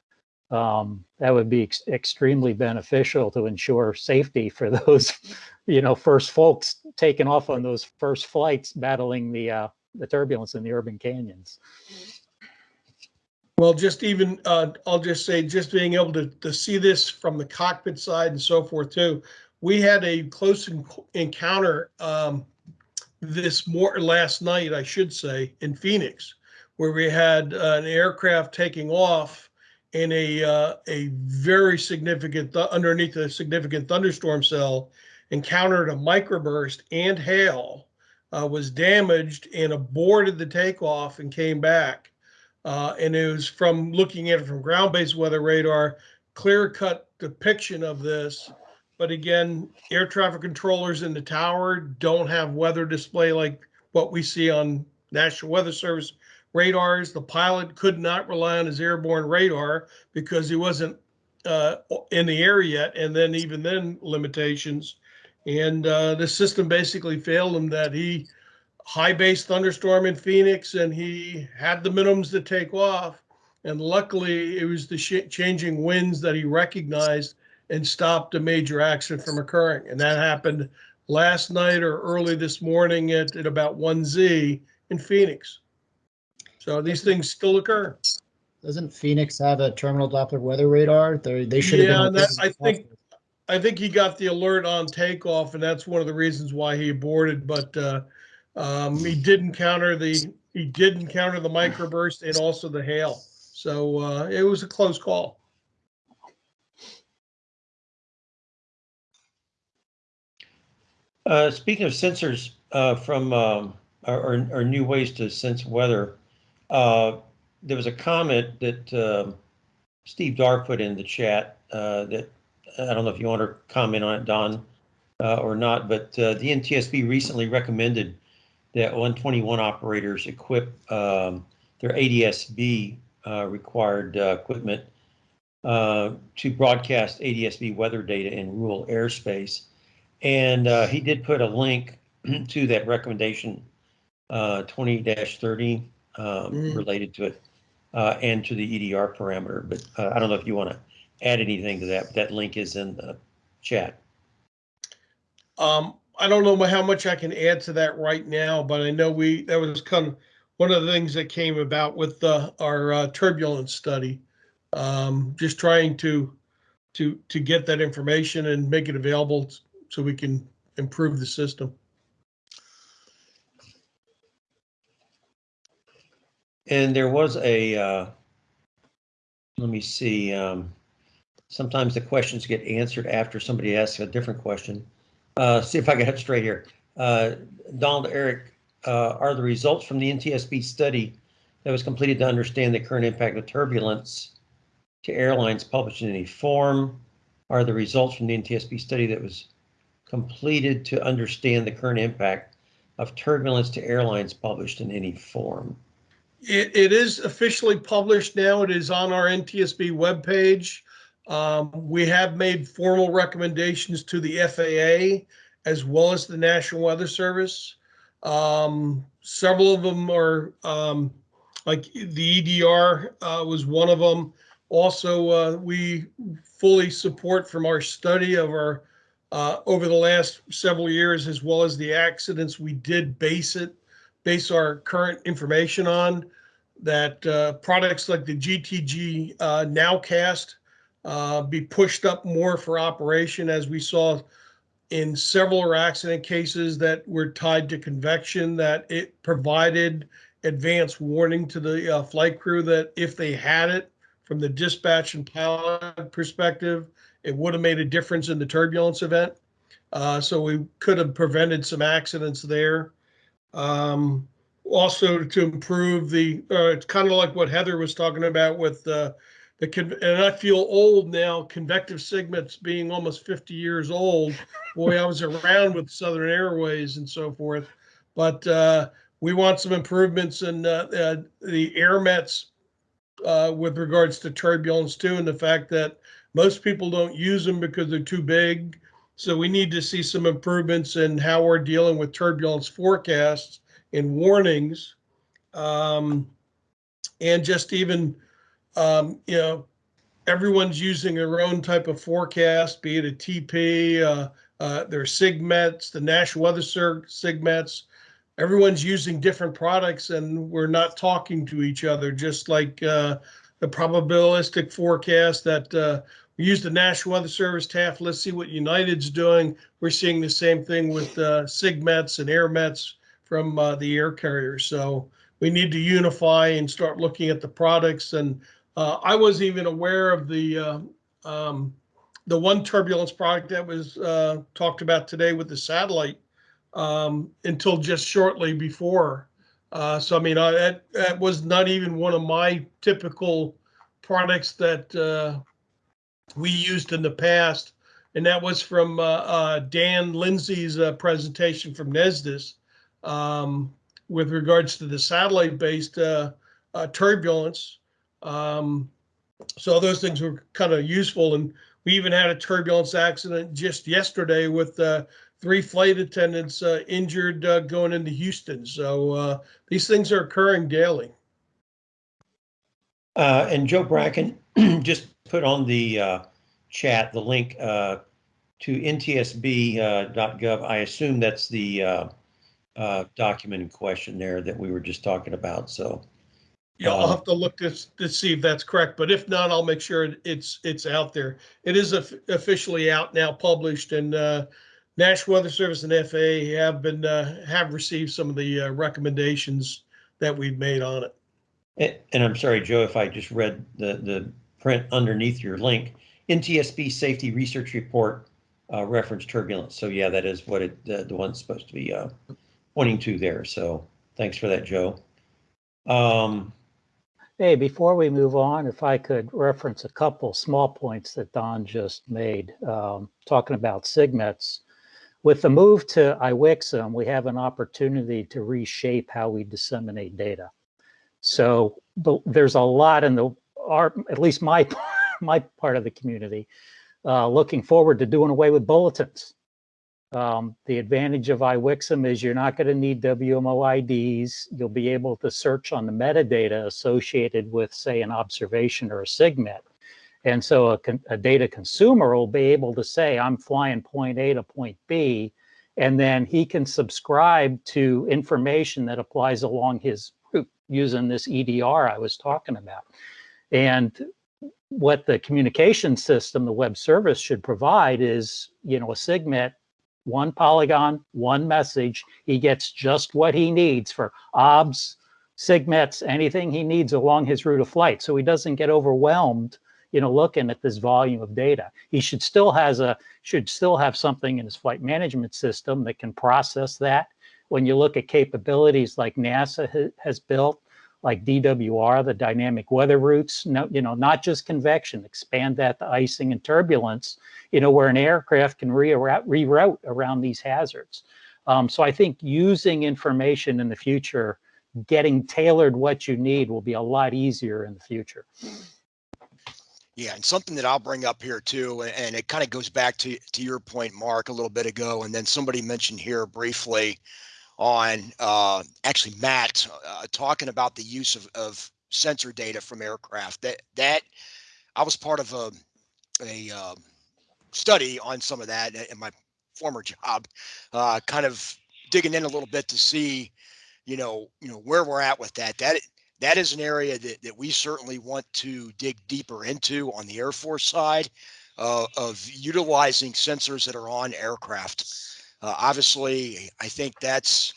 Um, that would be ex- extremely beneficial to ensure safety for those, you know, first folks taking off on those first flights battling the uh, the turbulence in the urban canyons. Well, just even, uh, I'll just say, just being able to, to see this from the cockpit side and so forth too. We had a close en- encounter, um, this more, last night, I should say, in Phoenix, where we had uh, an aircraft taking off in a, uh, a very significant, th- underneath a significant thunderstorm cell, encountered a microburst and hail, uh, was damaged and aborted the takeoff and came back. Uh, and it was from looking at it from ground-based weather radar, clear-cut depiction of this. But again, air traffic controllers in the tower don't have weather display like what we see on National Weather Service radars. The pilot could not rely on his airborne radar because he wasn't uh, in the air yet, and then even then limitations. And uh, the system basically failed him that he high base thunderstorm in Phoenix and he had the minimums to take off. And luckily, it was the sh- changing winds that he recognized and stopped a major accident from occurring. And that happened last night or early this morning at, at about 1Z in Phoenix. So these things still occur. Doesn't Phoenix have a terminal Doppler weather radar? They, they should have Yeah, been. that, I think, I think he got the alert on takeoff and that's one of the reasons why he aborted, but, uh, um, he did encounter the, he did encounter the microburst and also the hail. So, uh, it was a close call. Uh, speaking of sensors, uh, from, um, our, our new ways to sense weather, uh, there was a comment that, um, Steve Dar put in the chat, uh, that, I don't know if you want to comment on it, Don, uh, or not, but, the NTSB recently recommended that 121 operators equip, um, their ADSB, uh, required, uh, equipment, uh, to broadcast ADSB weather data in rural airspace. And uh, he did put a link to that recommendation, uh, twenty thirty, um, Mm. related to it, uh, and to the EDR parameter. But uh, I don't know if you want to add anything to that, but that link is in the chat. Um, I don't know how much I can add to that right now, but I know we, that was kind of one of the things that came about with the, our uh, turbulence study. Um, just trying to, to, to get that information and make it available so we can improve the system. And there was a, uh, let me see, um, sometimes the questions get answered after somebody asks a different question. Uh, see if I get it straight here. Uh, Donald Eric, uh, are the results from the NTSB study that was completed to understand the current impact of turbulence to airlines published in any form? Are the results from the NTSB study that was completed to understand the current impact of turbulence to airlines published in any form? It, it is officially published now. It is on our NTSB webpage. Um, we have made formal recommendations to the FAA as well as the National Weather Service. Um, several of them are, um, like the EDR, uh, was one of them. Also, uh, we fully support from our study of our, uh, over the last several years, as well as the accidents, we did base it, base our current information on that uh, products like the GTG uh, Nowcast uh, be pushed up more for operation as we saw in several accident cases that were tied to convection that it provided advance warning to the uh, flight crew that if they had it from the dispatch and pilot perspective, it would have made a difference in the turbulence event. Uh, so we could have prevented some accidents there. Um, also to improve the, uh, it's kind of like what Heather was talking about with, uh, the, and I feel old now, convective SIGMETs being almost 50 years old. Boy, I was around with Southern Airways and so forth. But, uh, we want some improvements in, uh, uh, the AIRMETs, uh, with regards to turbulence too, and the fact that most people don't use them because they're too big. So we need to see some improvements in how we're dealing with turbulence forecasts and warnings. Um, and just even, um, you know, everyone's using their own type of forecast, be it a TP, uh, uh, their SIGMETs, the National Weather Service SIGMETs. Everyone's using different products and we're not talking to each other, just like uh, the probabilistic forecast that uh, we use the National Weather Service TAF. Let's see what United's doing. We're seeing the same thing with uh, SIGMETs and AirMets from uh, the air carriers. So we need to unify and start looking at the products. And uh, I wasn't even aware of the uh, um, the one turbulence product that was uh, talked about today with the satellite um, until just shortly before. Uh, so I mean, I, that that was not even one of my typical products that uh, we used in the past, and that was from uh, Dan Lindsey's presentation from NESDIS um, with regards to the satellite-based turbulence. Um, so those things were kind of useful. And we even had a turbulence accident just yesterday with uh, three flight attendants uh, injured uh, going into Houston. So uh, these things are occurring daily. Uh, and Joe Bracken just put on the uh, chat the link to ntsb.gov. I assume that's the document in question there that we were just talking about. So, Yeah, I'll Um, have to look to, to see if that's correct, but if not, I'll make sure it's, it's out there. It is officially out now, published, and uh, National Weather Service and FAA have been, uh, have received some of the uh, recommendations that we've made on it. and, and I'm sorry, Joe, if I just read the, the print underneath your link, NTSB Safety Research Report uh, reference turbulence. So yeah, that is what it, the, the one's supposed to be uh, pointing to there. So thanks for that, Joe. Um, Hey, before we move on, if I could reference a couple small points that Don just made, um, talking about SIGMETs. With the move to IWXXM, we have an opportunity to reshape how we disseminate data. So the, there's a lot in the, our, at least my, my part of the community, uh, looking forward to doing away with bulletins. Um, the advantage of IWXXM is you're not going to need WMO IDs. You'll be able to search on the metadata associated with, say, an observation or a SIGMET. And so a, a data consumer will be able to say, I'm flying point A to point B, and then he can subscribe to information that applies along his route using this EDR I was talking about. And what the communication system, the web service should provide is, you know, a SIGMET one polygon, one message. He gets just what he needs for OBS, SIGMETs, anything he needs along his route of flight. So he doesn't get overwhelmed, you know, looking at this volume of data. He should still has a should still have something in his flight management system that can process that. When you look at capabilities like NASA ha- has built, like DWR, the dynamic weather routes, no, you know, not just convection, expand that to icing and turbulence, you know, where an aircraft can reroute, around these hazards. Um, so I think using information in the future, getting tailored what you need will be a lot easier in the future. Yeah, and something that I'll bring up here too, and it kind of goes back to to your point, Mark, a little bit ago, and then somebody mentioned here briefly on uh, actually Matt uh, talking about the use of, of sensor data from aircraft. That that I was part of a a um, study on some of that in my former job, uh, kind of digging in a little bit to see, you know, you know where we're at with that. That that is an area that, that we certainly want to dig deeper into on the Air Force side uh, of utilizing sensors that are on aircraft. Uh, obviously, I think that's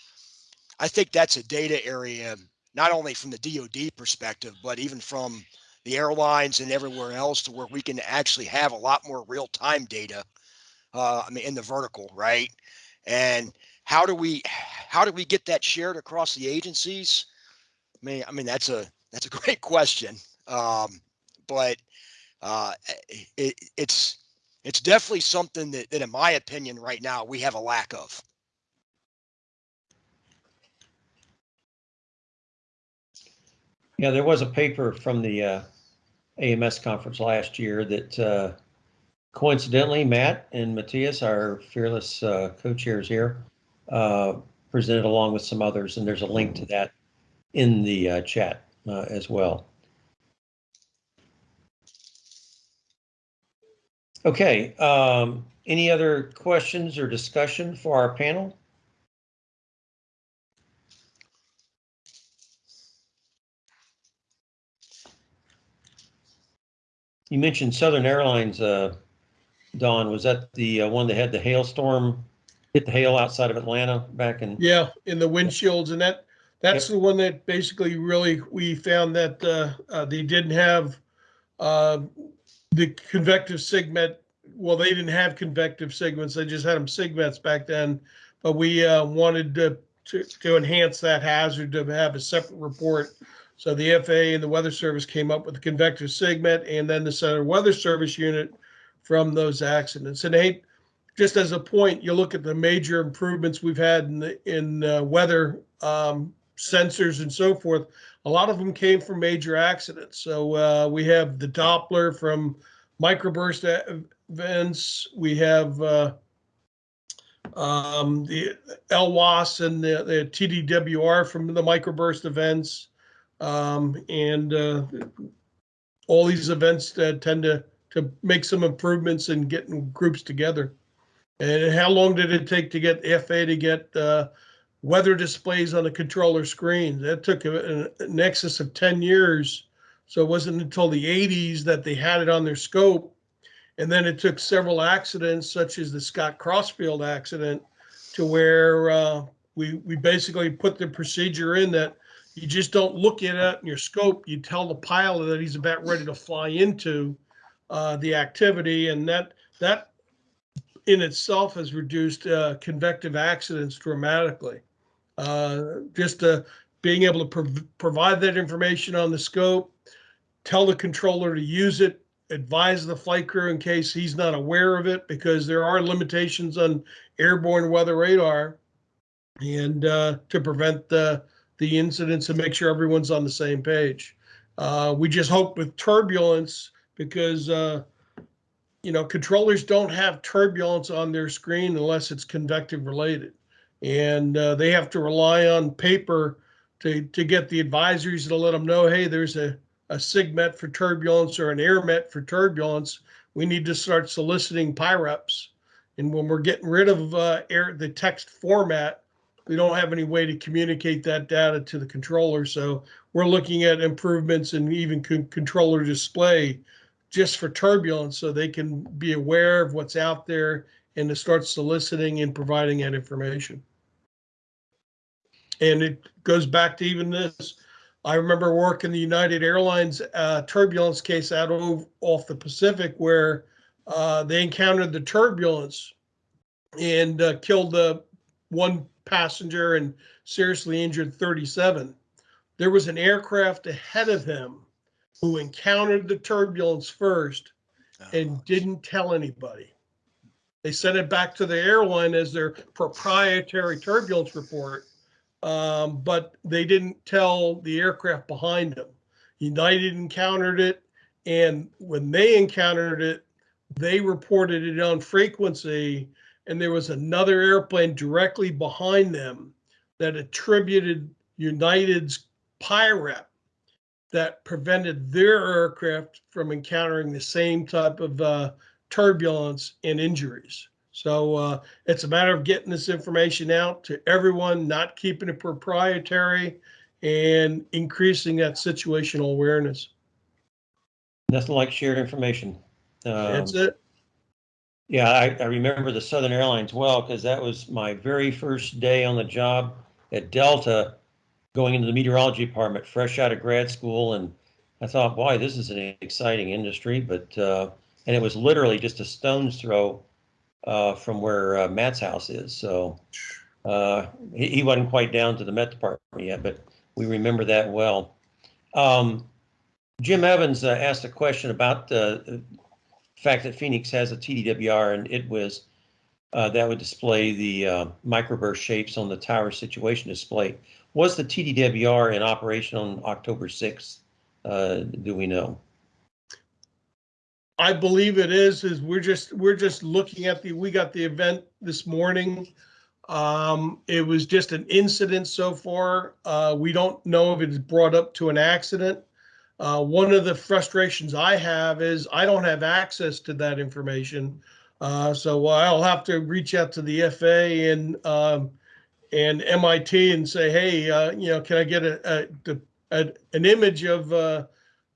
I think that's a data area not only from the DoD perspective, but even from the airlines and everywhere else, to where we can actually have a lot more real time data. Uh, I mean, in the vertical, right? And how do we how do we get that shared across the agencies? I mean, I mean that's a that's a great question, um, but uh, it, it's it's definitely something that, that, in my opinion, right now we have a lack of. Yeah, there was a paper from the uh, AMS conference last year that uh, coincidentally, Matt and Matthias, our fearless uh, co-chairs here, uh, presented along with some others, and there's a link to that in the uh, chat uh, as well. Okay, um, any other questions or discussion for our panel? You mentioned Southern Airlines, uh, Don. Was that the uh, one that had the hailstorm hit the hail outside of Atlanta back in? Yeah, in the windshields and that, that's the one that basically really, we found that, uh, uh, they didn't have, uh, the convective SIGMET, well, they didn't have convective SIGMETs, they just had them SIGMETs back then. But we, uh, wanted to, to, to enhance that hazard to have a separate report. So the FAA and the Weather Service came up with the convective SIGMET and then the Center Weather Service unit from those accidents. And hey, just as a point, you look at the major improvements we've had in the, in uh, weather um, sensors and so forth. A lot of them came from major accidents. So uh, we have the Doppler from microburst events. We have uh, um, the LLWAS and the, the TDWR from the microburst events. Um, and uh, all these events that tend to, to make some improvements in getting groups together. And how long did it take to get FA to get uh, weather displays on the controller screen? That took a- an excess of 10 years. So it wasn't until the 80s that they had it on their scope. And then it took several accidents, such as the Scott Crossfield accident, to where uh, we we basically put the procedure in that you just don't look at it in your scope. You tell the pilot that he's about ready to fly into uh, the activity, and that that in itself has reduced uh, convective accidents dramatically. Uh, just uh, being able to prov- provide that information on the scope, tell the controller to use it, advise the flight crew in case he's not aware of it, because there are limitations on airborne weather radar, and uh, to prevent the the incidents and make sure everyone's on the same page. Uh, we just hope with turbulence because uh, you know controllers don't have turbulence on their screen unless it's convective related, and uh, they have to rely on paper to to get the advisories to let them know, hey, there's a a SIGMET for turbulence or an AIRMET for turbulence. We need to start soliciting PIREPs. And when we're getting rid of uh, air, the text format, we don't have any way to communicate that data to the controller. So we're looking at improvements in even con- controller display just for turbulence so they can be aware of what's out there and to start soliciting and providing that information. And it goes back to even this. I remember working the United Airlines uh, turbulence case out of, off the Pacific where uh, they encountered the turbulence and uh, killed the one passenger and seriously injured 37. There was an aircraft ahead of him who encountered the turbulence first and didn't tell anybody. They sent it back to the airline as their proprietary turbulence report, um, but they didn't tell the aircraft behind them. United encountered it, and when they encountered it, they reported it on frequency, and there was another airplane directly behind them that attributed United's PIREP that prevented their aircraft from encountering the same type of uh, turbulence and injuries. So uh, it's a matter of getting this information out to everyone, not keeping it proprietary, and increasing that situational awareness. Nothing like shared information. That's Um, it. Yeah, I, I remember the Southern Airlines well because that was my very first day on the job at Delta, going into the meteorology department, fresh out of grad school. And I thought, boy, this is an exciting industry. But, uh, and it was literally just a stone's throw uh, from where uh, Matt's house is. So uh, he, he wasn't quite down to the Met Department yet, but we remember that well. Um, Jim Evans uh, asked a question about uh, the fact that Phoenix has a TDWR and it was uh, that would display the microburst shapes on the tower situation display. Was the TDWR in operation on October 6th? Uh, do we know? I believe it is, is we're just, we're just looking at the, we got the event this morning. Um, it was just an incident so far. Uh, we don't know if it's brought up to an accident. Uh, one of the frustrations I have is I don't have access to that information. Uh, so I'll have to reach out to the FA and, um, and MIT and say, hey, uh, you know, can I get a, a, a an image of,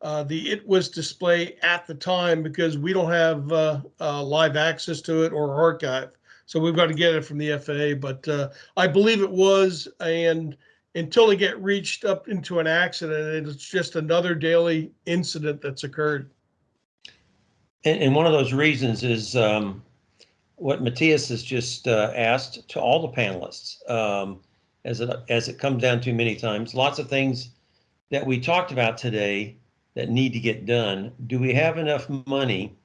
uh, the it was display at the time because we don't have uh, uh, live access to it or archive. So we've got to get it from the FAA. But uh, I believe it was, and until it get reached up into an accident, it's just another daily incident that's occurred. And, and one of those reasons is um, what Matthias has just uh, asked to all the panelists. Um, as it as it comes down to many times, lots of things that we talked about today that need to get done. Do we have enough money,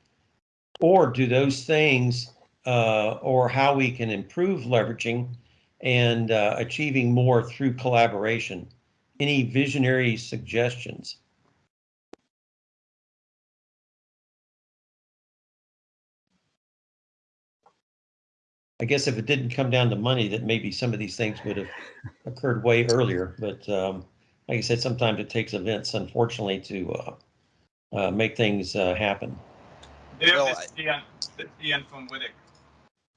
or do those things, uh, or how we can improve leveraging and uh, achieving more through collaboration? any visionary suggestions? I guess if it didn't come down to money, that maybe some of these things would have occurred way earlier. But um, like I said, sometimes it takes events, unfortunately, to uh, uh, make things uh, happen. Dave, Well, this is Ian, this is Ian from WTIC.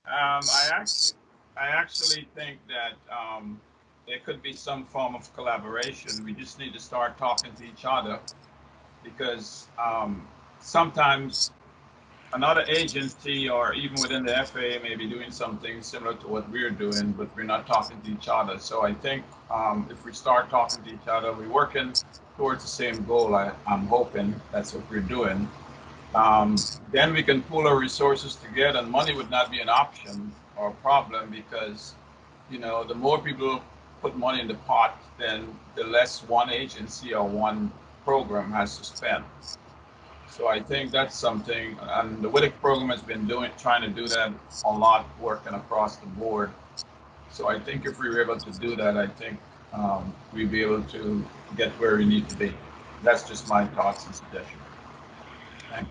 Um, I actually, I actually think that, um, there could be some form of collaboration. We just need to start talking to each other. Because, um, sometimes another agency or even within the FAA may be doing something similar to what we're doing, but we're not talking to each other. So I think, um, if we start talking to each other, we're working towards the same goal. I, I'm hoping that's what we're doing um, then we can pool our resources together and money would not be an option or a problem because you know the more people put money in the pot then the less one agency or one program has to spend so i think that's something and the WTIC program has been doing trying to do that a lot working across the board so i think if we were able to do that i think um, we'd be able to get where we need to be that's just my thoughts and suggestions Thanks.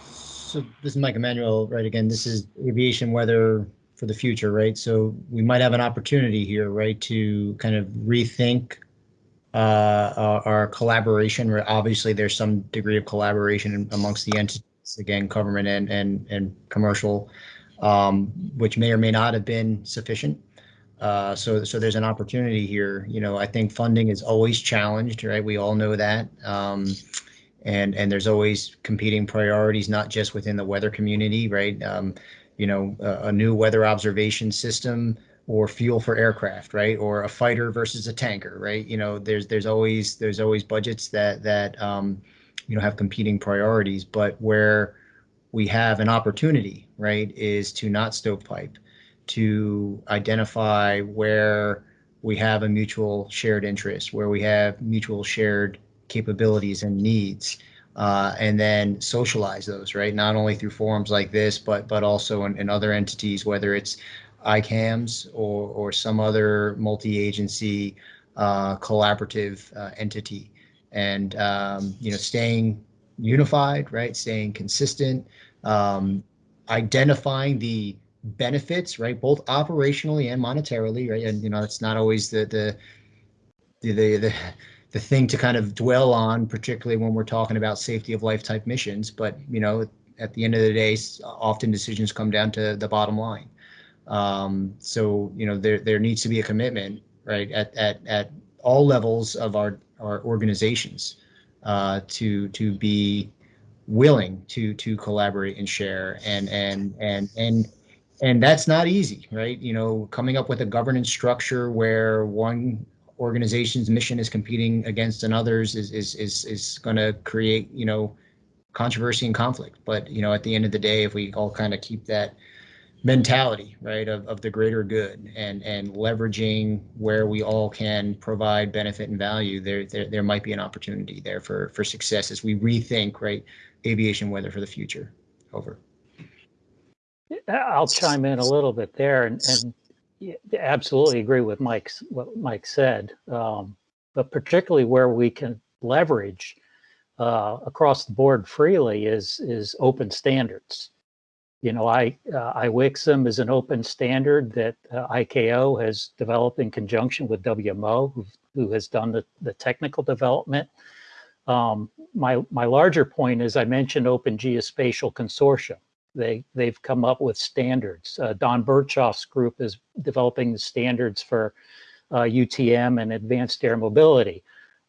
So this is Mike Emanuel, right? Again, this is aviation weather for the future, right? So we might have an opportunity here, right, to kind of rethink uh, collaboration. Obviously there's some degree of collaboration amongst the entities, again, government and and and commercial, um, which may or may not have been sufficient. Uh, so so there's an opportunity here. You know, I think funding is always challenged, right? We all know that. Um, and and there's always competing priorities, not just within the weather community, right? Um, you know, a, a new weather observation system or fuel for aircraft, right? Or a fighter versus a tanker, right? You know, there's there's always there's always budgets that that um, you know have competing priorities, but where we have an opportunity, right, is to not stovepipe, to identify where we have a mutual shared interest, where we have mutual shared capabilities and needs uh, and then socialize those right not only through forums like this but but also in, in other entities whether it's ICAMS or or some other multi-agency uh, collaborative uh, entity and um, you know staying unified right staying consistent um, identifying the benefits right both operationally and monetarily right and you know it's not always the the the the, the the thing to kind of dwell on, particularly when we're talking about safety of life type missions. But you know, at the end of the day, often decisions come down to the bottom line. Um, so you know, there there needs to be a commitment, right, at at at all levels of our our organizations uh, to to be willing to to collaborate and share and and and and and that's not easy right? You know coming up with a governance structure where one organization's mission is competing against another's is is is is going to create you know controversy and conflict. But you know at the end of the day if we all kind of keep that mentality right of, of the greater good and and leveraging where we all can provide benefit and value there, there there might be an opportunity there for for success as we rethink right aviation weather for the future over I'll chime in a little bit there and, and absolutely agree with Mike's what Mike said, um, but particularly where we can leverage uh, across the board freely is is open standards. You know, I uh, IWXXM is an open standard that uh, ICAO has developed in conjunction with WMO, who, who has done the, the technical development. Um, my my larger point is I mentioned Open Geospatial Consortium they they've come up with standards. Uh, Don Berchoff's group is developing the standards for uh, UTM and advanced air mobility.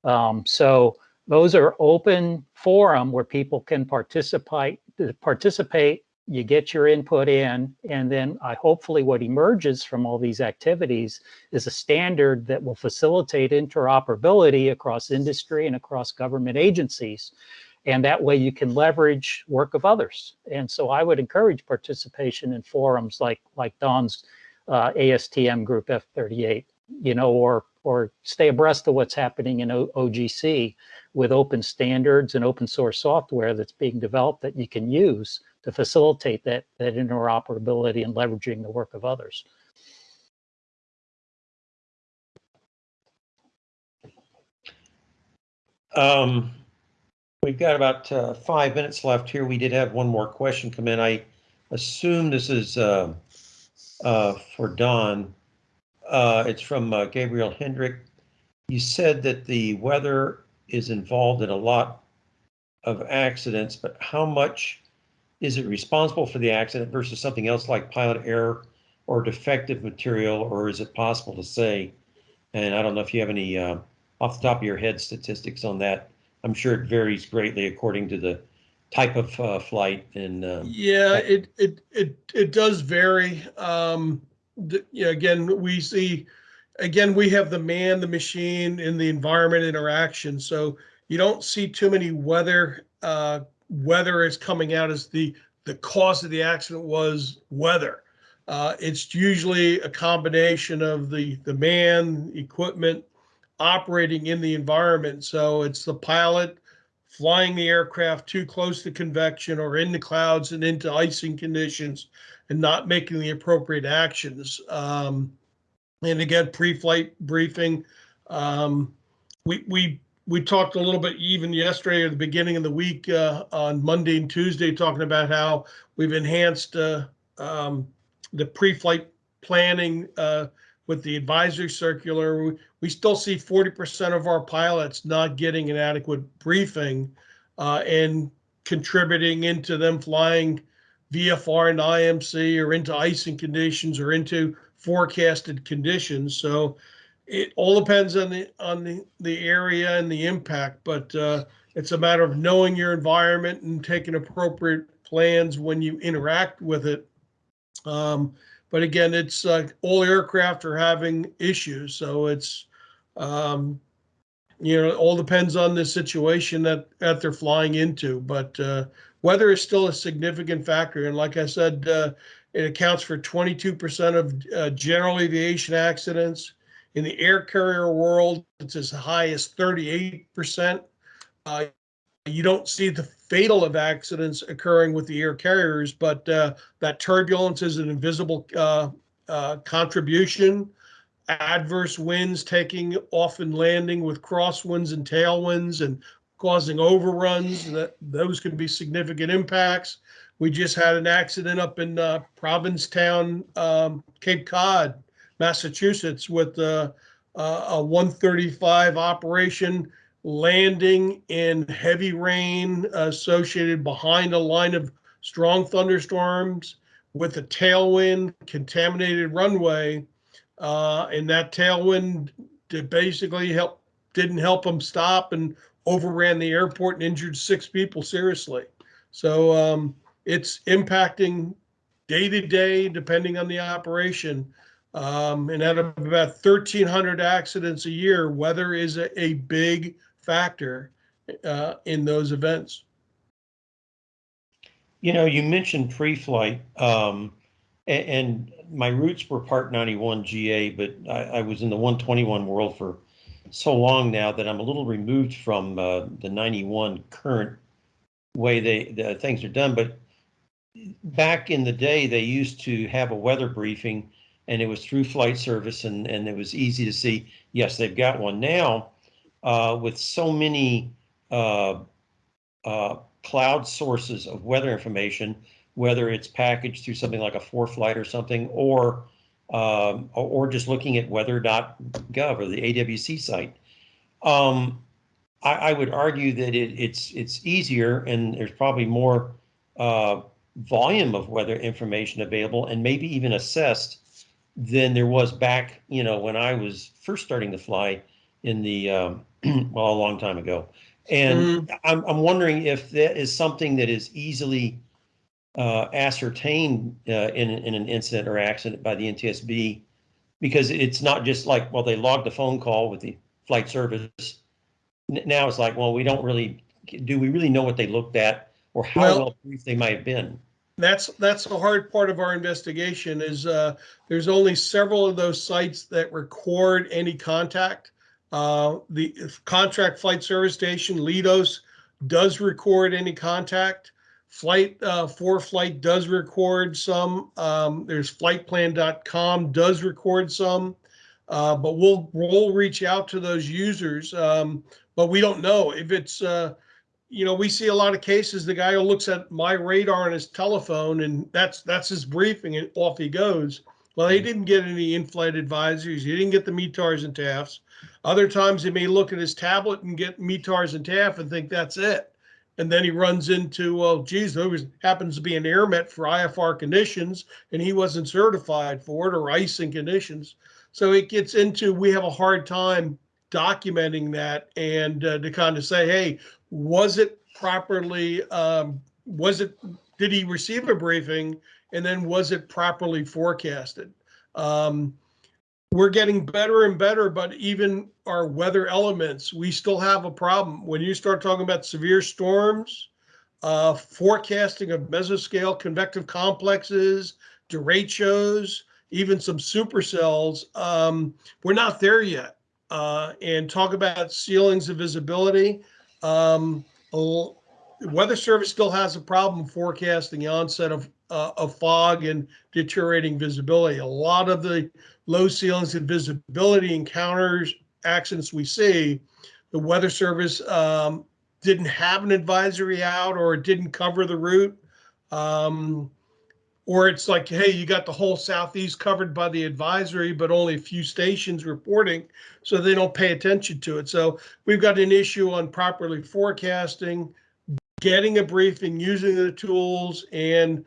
Um, so those are open forum where people can participate. Participate. You get your input in, and then I hopefully what emerges from all these activities is a standard that will facilitate interoperability across industry and across government agencies and that way you can leverage work of others. And so I would encourage participation in forums like like Don's uh, ASTM group F38, you know, or or stay abreast of what's happening in o OGC with open standards and open source software that's being developed that you can use to facilitate that that interoperability and leveraging the work of others. Um, we've got about uh, five minutes left here. We did have one more question come in. I assume this is uh, uh, for Don. Uh, it's from uh, Gabriel Hendrick. You said that the weather is involved in a lot of accidents, but how much is it responsible for the accident versus something else like pilot error or defective material, or is it possible to say? And I don't know if you have any uh, off the top of your head statistics on that. I'm sure it varies greatly according to the type of uh, flight and. Um, Yeah, it, it, it, it does vary. Um, you know, again, we see, again, we have the man, the machine and the environment interaction. So you don't see too many weather, uh, weather it's coming out as the, the cause of the accident was weather. Uh, it's usually a combination of the, the man, equipment, operating in the environment. So it's the pilot flying the aircraft too close to convection or in the clouds and into icing conditions and not making the appropriate actions. Um, and again, pre-flight briefing. Um, we we we talked a little bit even yesterday or the beginning of the week uh, on Monday and Tuesday, talking about how we've enhanced uh, um, the pre-flight planning uh, with the advisory circular. We, we still see 40% of our pilots not getting an adequate briefing uh, and contributing into them flying VFR and IMC or into icing conditions or into forecasted conditions. So it all depends on the on the, the area and the impact, but uh, it's a matter of knowing your environment and taking appropriate plans when you interact with it. Um, but again, it's uh, all aircraft are having issues, so it's um, you know all depends on the situation that that they're flying into. But uh, weather is still a significant factor, and like I said, uh, it accounts for 22% of uh, general aviation accidents. In the air carrier world, it's as high as 38%. Uh, you don't see the fatal of accidents occurring with the air carriers, but uh, that turbulence is an invisible uh, uh, contribution. Adverse winds taking off and landing with crosswinds and tailwinds and causing overruns. That those can be significant impacts. We just had an accident up in uh, Provincetown, um, Cape Cod, Massachusetts, with uh, a 135 operation landing in heavy rain associated behind a line of strong thunderstorms with a tailwind, contaminated runway, uh, and that tailwind did basically help didn't help them stop and overran the airport and injured six people seriously. So um, it's impacting day to day depending on the operation. Um, and out of about 1,300 accidents a year, weather is a, a big factor uh, in those events. You know, you mentioned pre-flight, um, and, and, my roots were Part 91 GA, but I, I, was in the 121 world for so long now that I'm a little removed from uh, the 91 current way they the things are done. But back in the day, they used to have a weather briefing, and it was through flight service, and and it was easy to see. Yes, they've got one now uh, with so many uh, uh, cloud sources of weather information, whether it's packaged through something like a ForeFlight or something, or um, or, just looking at weather.gov or the AWC site. Um, I, I, would argue that it, it's it's easier and there's probably more uh, volume of weather information available and maybe even assessed than there was back, you know, when I was first starting to fly in the um, well a long time ago. And mm. I'm I'm wondering if that is something that is easily uh, ascertained uh, in in an incident or accident by the NTSB, because it's not just like well they logged the phone call with the flight service. Now it's like well we don't really do we really know what they looked at or how well, well briefed they might have been. That's that's the hard part of our investigation is uh, there's only several of those sites that record any contact. Uh, the contract flight service station, Leidos, does record any contact. Flight uh, ForeFlight does record some. Um, there's fltplan.com does record some, uh, but we'll we'll reach out to those users. Um, but we don't know if it's, uh, you know, we see a lot of cases, the guy who looks at my radar on his telephone and that's, that's his briefing and off he goes. Well, he didn't get any in-flight advisories. He didn't get the METARs and TAFs. Other times he may look at his tablet and get METARs and TAF and think that's it. And then he runs into, well, geez, there was, happens to be an AIRMET for IFR conditions and he wasn't certified for it or icing conditions. So it gets into, we have a hard time documenting that and uh, to kind of say, hey, was it properly, um, was it, did he receive a briefing? And then was it properly forecasted? Um, we're getting better and better, but even our weather elements, we still have a problem. When you start talking about severe storms, uh, forecasting of mesoscale convective complexes, derechos, even some supercells, um, we're not there yet. Uh, and talk about ceilings of visibility. Um, Weather Service still has a problem forecasting the onset of, uh, of fog and deteriorating visibility. A lot of the low ceilings and visibility encounters accidents we see, the Weather Service um, didn't have an advisory out or it didn't cover the route. Um, or it's like, hey, you got the whole southeast covered by the advisory, but only a few stations reporting, so they don't pay attention to it. So we've got an issue on properly forecasting, getting a briefing, using the tools, and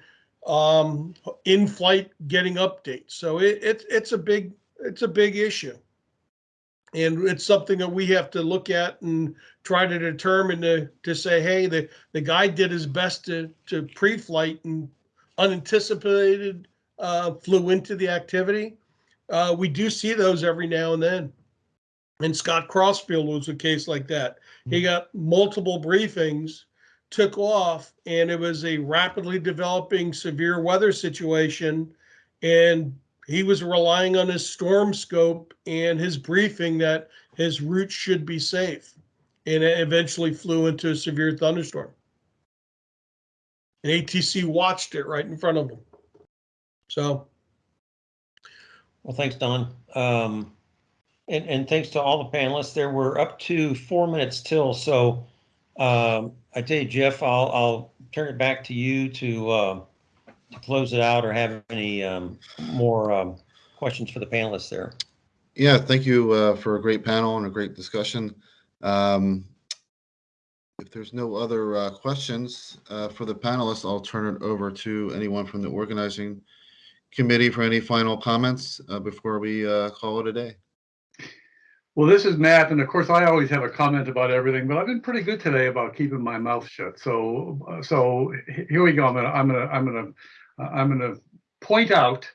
um, in flight getting updates. So it, it it's a big it's a big issue, and it's something that we have to look at and try to determine to to say, hey, the the guy did his best to to pre-flight and unanticipated uh, flew into the activity. Uh, we do see those every now and then. And Scott Crossfield was a case like that. He got multiple briefings, took off, and it was a rapidly developing severe weather situation. And he was relying on his storm scope and his briefing that his route should be safe. And it eventually flew into a severe thunderstorm and ATC watched it right in front of them. So. Well, thanks, Don. Um, and, and thanks to all the panelists. There were up to four minutes till. So um, I tell you, Jeff, I'll, I'll turn it back to you to, uh, to close it out or have any um, more um, questions for the panelists there. Yeah, thank you uh, for a great panel and a great discussion. Um, if there's no other uh, questions uh, for the panelists, I'll turn it over to anyone from the organizing committee for any final comments uh, before we uh, call it a day. Well, this is Matt, and of course, I always have a comment about everything, but I've been pretty good today about keeping my mouth shut. So, so here we go. I'm gonna, I'm gonna, I'm gonna, I'm gonna point out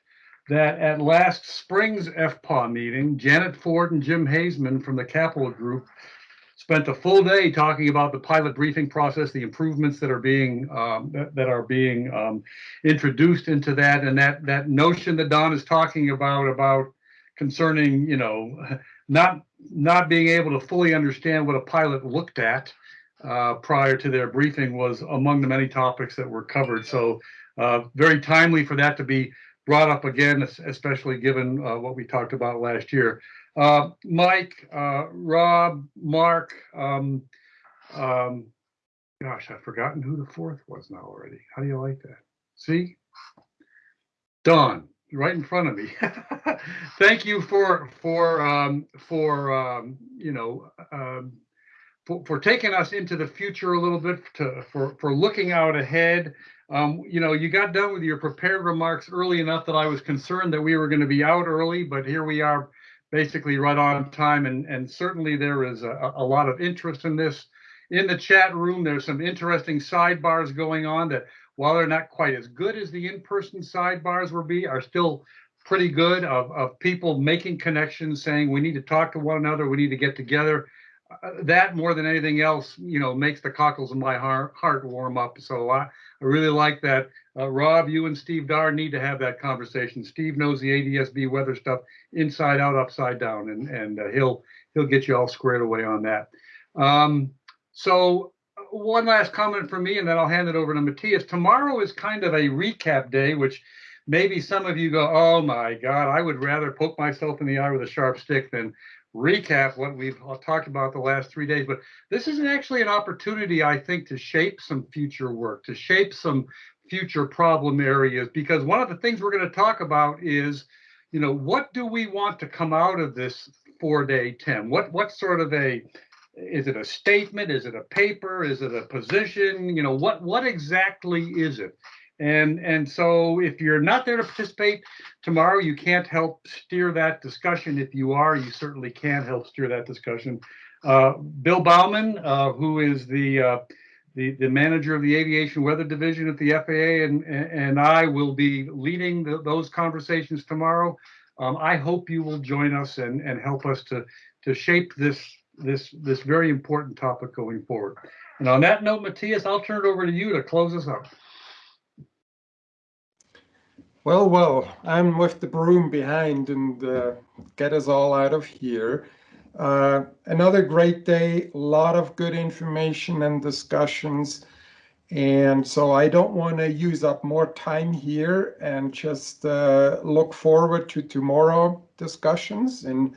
that at last spring's FPAW meeting, Janet Ford and Jim Hazeman from the Capital Group spent a full day talking about the pilot briefing process, the improvements that are being um, that, that, are being um, introduced into that, and that that notion that Don is talking about about concerning you know not not being able to fully understand what a pilot looked at uh, prior to their briefing was among the many topics that were covered. So uh, very timely for that to be brought up again, especially given uh, what we talked about last year. Uh, Mike, uh, Rob, Mark, um, um, gosh, I've forgotten who the fourth was now already. How do you like that? See? Don, right in front of me. Thank you for for um, for um, you know um, for, for taking us into the future a little bit to for for looking out ahead. Um, you know, you got done with your prepared remarks early enough that I was concerned that we were going to be out early, but here we are basically right on time. And, and certainly there is a, a lot of interest in this. In the chat room, there's some interesting sidebars going on that while they're not quite as good as the in-person sidebars will be, are still pretty good of, of people making connections, saying we need to talk to one another, we need to get together. Uh, that more than anything else, you know, makes the cockles of my heart, heart warm up. So I, I really like that. Uh, Rob, you and Steve Dar need to have that conversation. Steve knows the ADSB weather stuff inside out, upside down, and and uh, he'll he'll get you all squared away on that. Um, so uh, one last comment from me, and then I'll hand it over to Matthias. Tomorrow is kind of a recap day, which maybe some of you go, "Oh my God, I would rather poke myself in the eye with a sharp stick than recap what we've talked about the last three days, but this is actually an opportunity, I think, to shape some future work, to shape some future problem areas, because one of the things we're going to talk about is, you know, what do we want to come out of this four-day TIM? What what sort of a is it a statement? Is it a paper? Is it a position? You know, what what exactly is it? And and so if you're not there to participate tomorrow, you can't help steer that discussion. If you are, you certainly can help steer that discussion. Uh, Bill Bauman, uh, who is the, uh, the the manager of the Aviation Weather Division at the FAA, and and I will be leading the, those conversations tomorrow. Um, I hope you will join us and and help us to to shape this this this very important topic going forward. And on that note, Matthias, I'll turn it over to you to close us up. Well, well, I'm with the broom behind and uh, get us all out of here. Uh, another great day, a lot of good information and discussions. And so I don't want to use up more time here and just uh, look forward to tomorrow discussions. And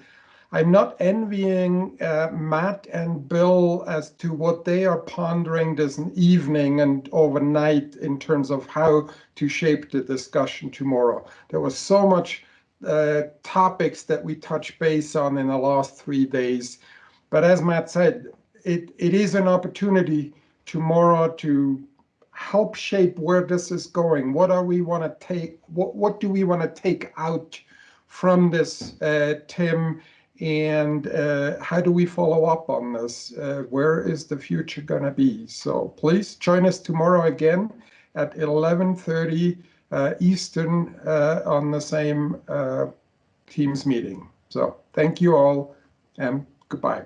I'm not envying uh, Matt and Bill as to what they are pondering this evening and overnight in terms of how to shape the discussion tomorrow. There was so much uh, topics that we touched base on in the last three days. But as Matt said, it, it is an opportunity tomorrow to help shape where this is going. What are we want to take? What, what do we want to take out from this, uh, TIM? and uh, how do we follow up on this? Uh, where is the future going to be? So please join us tomorrow again at 11.30 uh, Eastern uh, on the same uh, Teams meeting. So thank you all and goodbye.